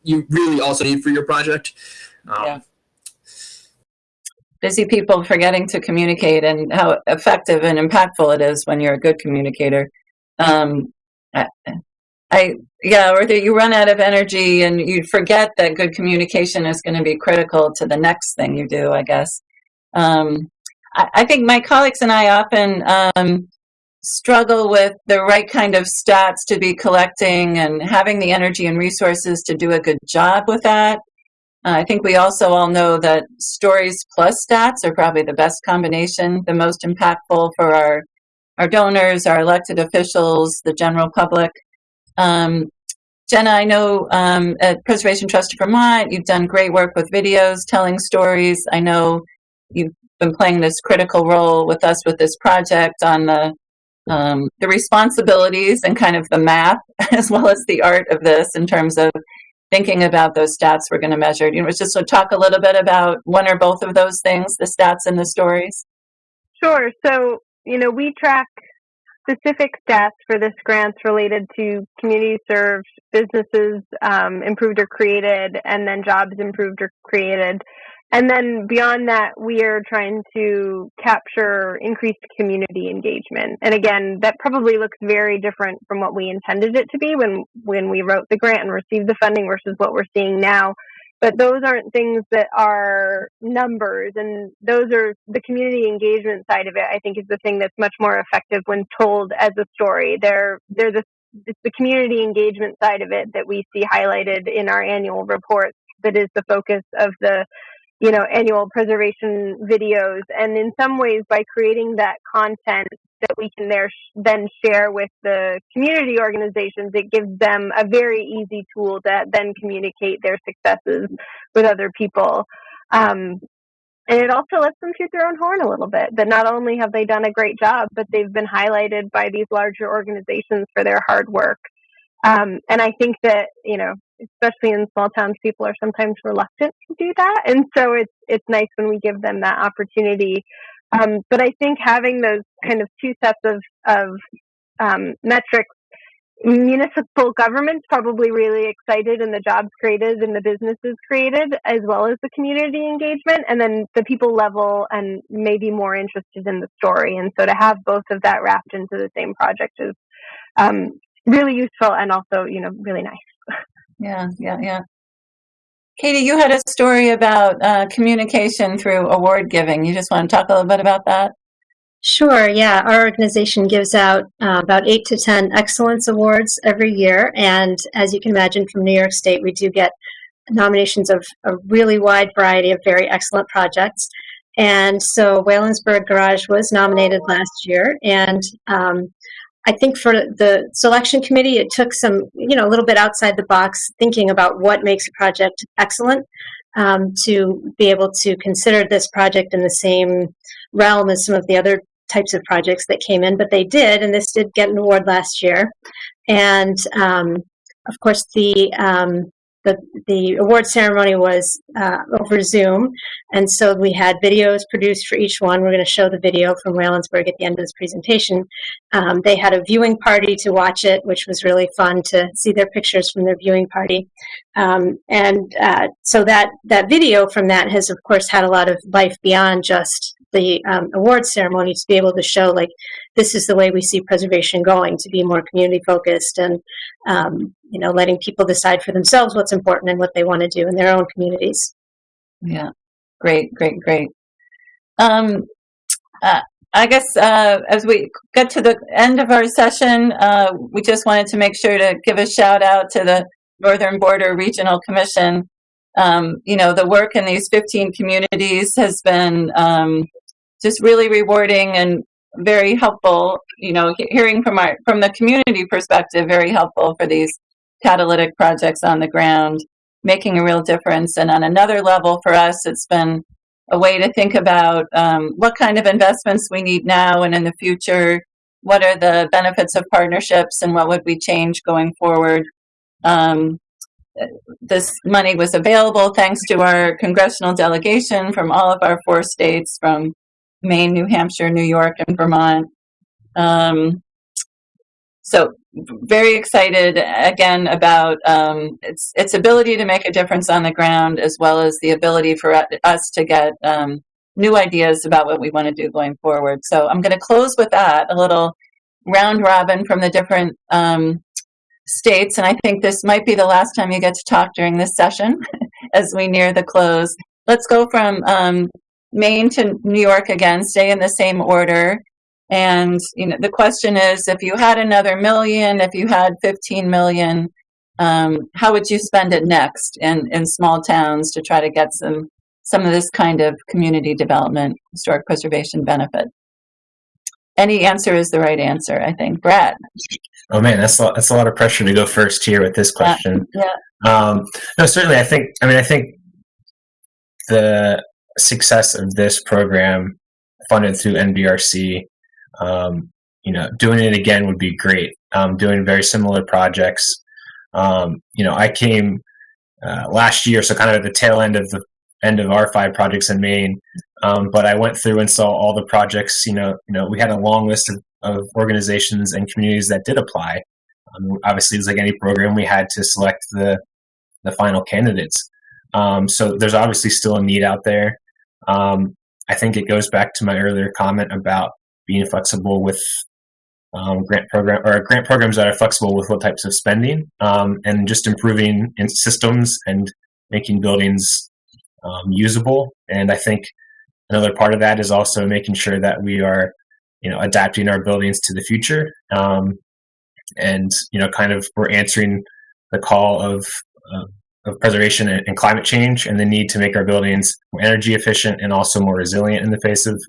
you really also need for your project. Um, yeah. Busy people forgetting to communicate and how effective and impactful it is when you're a good communicator. Um, I, I, yeah, or that you run out of energy and you forget that good communication is going to be critical to the next thing you do, I guess. Um, I, I, think my colleagues and I often um, struggle with the right kind of stats to be collecting and having the energy and resources to do a good job with that. Uh, I think we also all know that stories plus stats are probably the best combination, the most impactful for our, our donors, our elected officials, the general public. Um, Jenna, I know um, at Preservation Trust of Vermont, you've done great work with videos, telling stories. I know you've been playing this critical role with us with this project on the um, the responsibilities and kind of the math as well as the art of this in terms of thinking about those stats we're going to measure. You know, just to talk a little bit about one or both of those things, the stats and the stories. Sure. So, you know, we track specific stats for this grants related to community served, businesses um, improved or created, and then jobs improved or created. And then beyond that, we are trying to capture increased community engagement. And again, that probably looks very different from what we intended it to be when, when we wrote the grant and received the funding versus what we're seeing now. But those aren't things that are numbers, and those are the community engagement side of it. I think is the thing that's much more effective when told as a story. They're they're the it's the community engagement side of it that we see highlighted in our annual reports that is the focus of the you know, annual preservation videos. And in some ways, by creating that content that we can there then share with the community organizations, it gives them a very easy tool to then communicate their successes with other people. Um, and it also lets them shoot their own horn a little bit. That not only have they done a great job, but they've been highlighted by these larger organizations for their hard work. Um, and I think that you know, especially in small towns, people are sometimes reluctant to do that, and so it's it's nice when we give them that opportunity. Um, but I think having those kind of two sets of of um, metrics municipal government's probably really excited in the jobs created and the businesses created as well as the community engagement and then the people level and maybe more interested in the story and so to have both of that wrapped into the same project is um, really useful and also you know really nice yeah yeah yeah katie you had a story about uh, communication through award giving you just want to talk a little bit about that Sure, yeah. Our organization gives out uh, about eight to 10 excellence awards every year. And as you can imagine from New York State, we do get nominations of a really wide variety of very excellent projects. And so Whallonsburg Garage was nominated last year. And um, I think for the selection committee, it took some, you know, a little bit outside the box thinking about what makes a project excellent um, to be able to consider this project in the same realm as some of the other types of projects that came in, but they did, and this did get an award last year. And um, of course, the um, the the award ceremony was uh, over Zoom, and so we had videos produced for each one. We're going to show the video from Whallonsburg at the end of this presentation. Um, they had a viewing party to watch it, which was really fun to see their pictures from their viewing party. Um, and uh, so that that video from that has, of course, had a lot of life beyond just the um, award ceremony to be able to show like this is the way we see preservation going to be more community focused and um, you know letting people decide for themselves what's important and what they want to do in their own communities. Yeah. Great great great. Um, uh, i guess uh, as we get to the end of our session uh, we just wanted to make sure to give a shout out to the northern border regional commission. Um, you know the work in these 15 communities has been um, just really rewarding and very helpful. You know, hearing from our from the community perspective, very helpful for these catalytic projects on the ground, making a real difference. And on another level, for us, it's been a way to think about um, what kind of investments we need now and in the future. What are the benefits of partnerships, and what would we change going forward? Um, this money was available thanks to our congressional delegation from all of our four states, from Maine, New Hampshire, New York, and Vermont. Um, so very excited again about um, its its ability to make a difference on the ground, as well as the ability for us to get um, new ideas about what we want to do going forward. So I'm going to close with that a little round robin from the different um, states, and I think this might be the last time you get to talk during this session as we near the close. Let's go from um, Maine to New York again, stay in the same order. And you know, the question is, if you had another million, if you had 15 million, um, how would you spend it next in, in small towns to try to get some some of this kind of community development, historic preservation benefit? Any answer is the right answer, I think. Brad. Oh man, that's a, that's a lot of pressure to go first here with this question. Yeah. yeah. Um, no, certainly. I think. I mean, I think the success of this program funded through NBRC, um, you know, doing it again would be great. Um, doing very similar projects. Um, you know, I came uh, last year, so kind of at the tail end of the end of our five projects in Maine. Um, but I went through and saw all the projects. You know, you know, we had a long list of, of organizations and communities that did apply. Um, obviously, it's like any program, we had to select the the final candidates. Um, so there's obviously still a need out there. Um, I think it goes back to my earlier comment about being flexible with um, grant program or grant programs that are flexible with what types of spending um, and just improving in systems and making buildings um, usable. And I think another part of that is also making sure that we are, you know, adapting our buildings to the future. Um, and you know, kind of we're answering the call of uh, of preservation and, climate change and the need to make our buildings more energy efficient and also more resilient in the face of,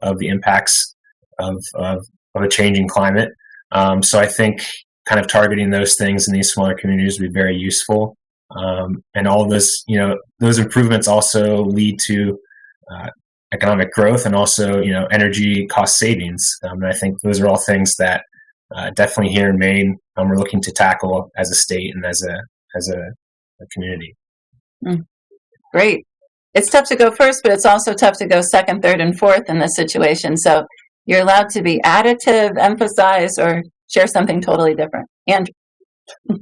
of the impacts of, of, of a changing climate. Um, so I think kind of targeting those things in these smaller communities would be very useful. Um, and all of this, you know, those improvements also lead to uh, economic growth and also you know energy cost savings. Um, and I think those are all things that uh, definitely here in Maine um, we're looking to tackle as a state and as a as a, a community. Mm. Great. It's tough to go first, but it's also tough to go second, third, and fourth in this situation. So you're allowed to be additive, emphasize, or share something totally different. Andrew.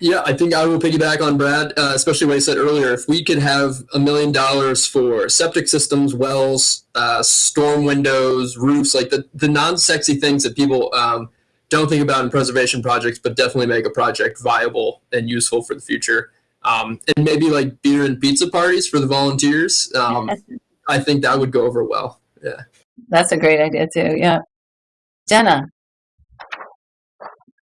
Yeah, I think I will piggyback on Brad, uh, especially what I said earlier. If we could have a million dollars for septic systems, wells, uh, storm windows, roofs, like the, the non sexy things that people um, don't think about in preservation projects, but definitely make a project viable and useful for the future. Um, and maybe like beer and pizza parties for the volunteers. Um, I think that would go over well. Yeah. That's a great idea too. Yeah. Jenna.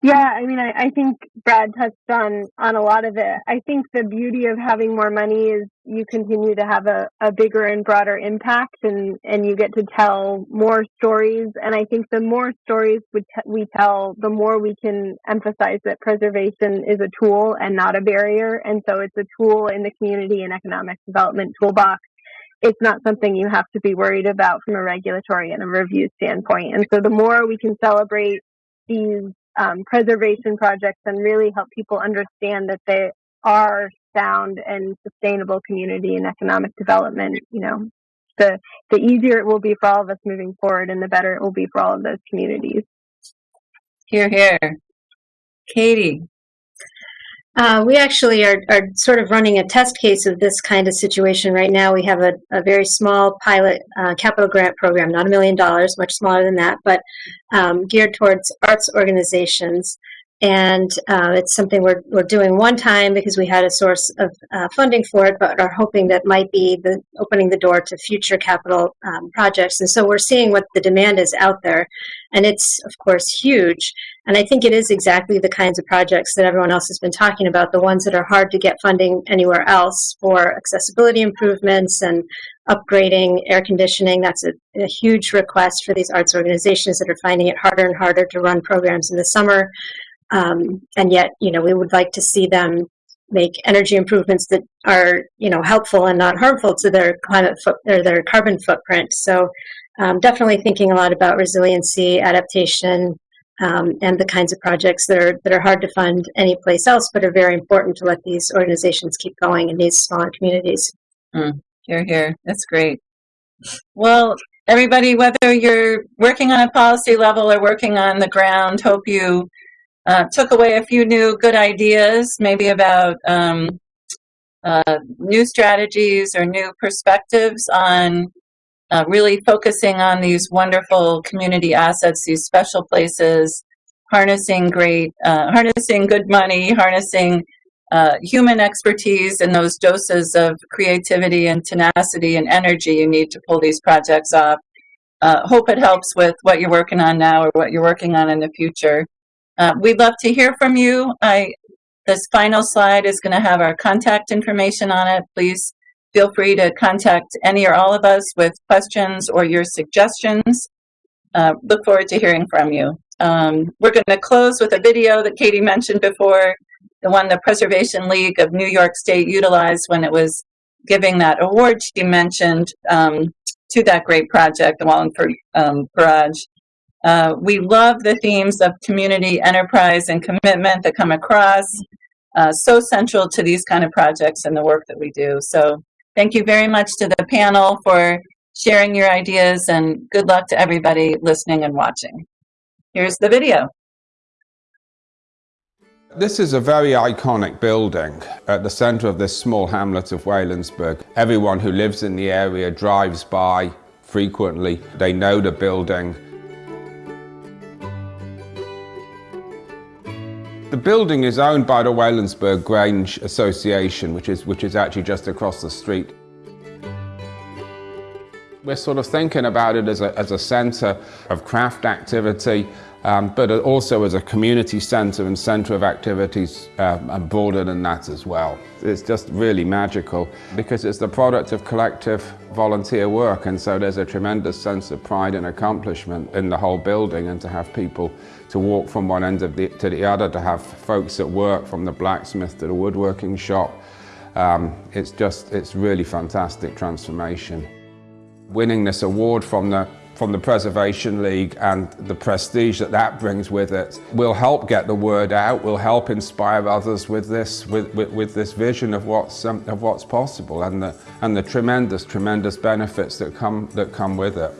Yeah, I mean, I, I think Brad touched on on a lot of it. I think the beauty of having more money is you continue to have a, a bigger and broader impact, and and you get to tell more stories. And I think the more stories we, t- we tell, the more we can emphasize that preservation is a tool and not a barrier. And so it's a tool in the community and economic development toolbox. It's not something you have to be worried about from a regulatory and a review standpoint. And so the more we can celebrate these um, preservation projects and really help people understand that they are sound and sustainable community and economic development, you know, the the easier it will be for all of us moving forward and the better it will be for all of those communities. Here, here. Katie. Uh, we actually are, are sort of running a test case of this kind of situation right now. We have a, a very small pilot uh, capital grant program, not a million dollars, much smaller than that, but um, geared towards arts organizations and uh, it's something we're, we're doing one time because we had a source of uh, funding for it, but are hoping that might be the opening the door to future capital um, projects. And so we're seeing what the demand is out there, and it's of course huge. And I think it is exactly the kinds of projects that everyone else has been talking about, the ones that are hard to get funding anywhere else for accessibility improvements and upgrading air conditioning. That's a, a huge request for these arts organizations that are finding it harder and harder to run programs in the summer. Um, and yet, you know, we would like to see them make energy improvements that are, you know, helpful and not harmful to their climate foot or their carbon footprint. So, um, definitely thinking a lot about resiliency, adaptation, um, and the kinds of projects that are that are hard to fund any place else, but are very important to let these organizations keep going in these smaller communities. Mm, here, here. That's great. Well, everybody, whether you're working on a policy level or working on the ground, hope you uh, took away a few new good ideas, maybe about um, uh, new strategies or new perspectives on uh, really focusing on these wonderful community assets, these special places, harnessing great, uh, harnessing good money, harnessing uh, human expertise and those doses of creativity and tenacity and energy you need to pull these projects off. Uh, hope it helps with what you're working on now or what you're working on in the future. Uh, we'd love to hear from you. I, this final slide is going to have our contact information on it. Please feel free to contact any or all of us with questions or your suggestions. Uh, look forward to hearing from you. Um, we're going to close with a video that Katie mentioned before, the one the Preservation League of New York State utilized when it was giving that award she mentioned um, to that great project, the Whallonsburg um, Barrage. Uh, we love the themes of community, enterprise, and commitment that come across. Uh, so central to these kind of projects and the work that we do. So thank you very much to the panel for sharing your ideas and good luck to everybody listening and watching. Here's the video. This is a very iconic building at the centre of this small hamlet of Whallonsburg. Everyone who lives in the area drives by frequently. They know the building. The building is owned by the Whallonsburg Grange Association, which is, which is actually just across the street. We're sort of thinking about it as a, as a centre of craft activity, um, but also as a community centre and centre of activities um, and broader than that as well. It's just really magical because it's the product of collective volunteer work and so there's a tremendous sense of pride and accomplishment in the whole building and to have people to walk from one end of the, to the other, to have folks at work from the blacksmith to the woodworking shop. Um, it's just, it's really fantastic transformation. Winning this award from the from the Preservation League and the prestige that that brings with it will help get the word out, will help inspire others with this, with, with, with this vision of what's, um, of what's possible and the, and the tremendous, tremendous benefits that come, that come with it.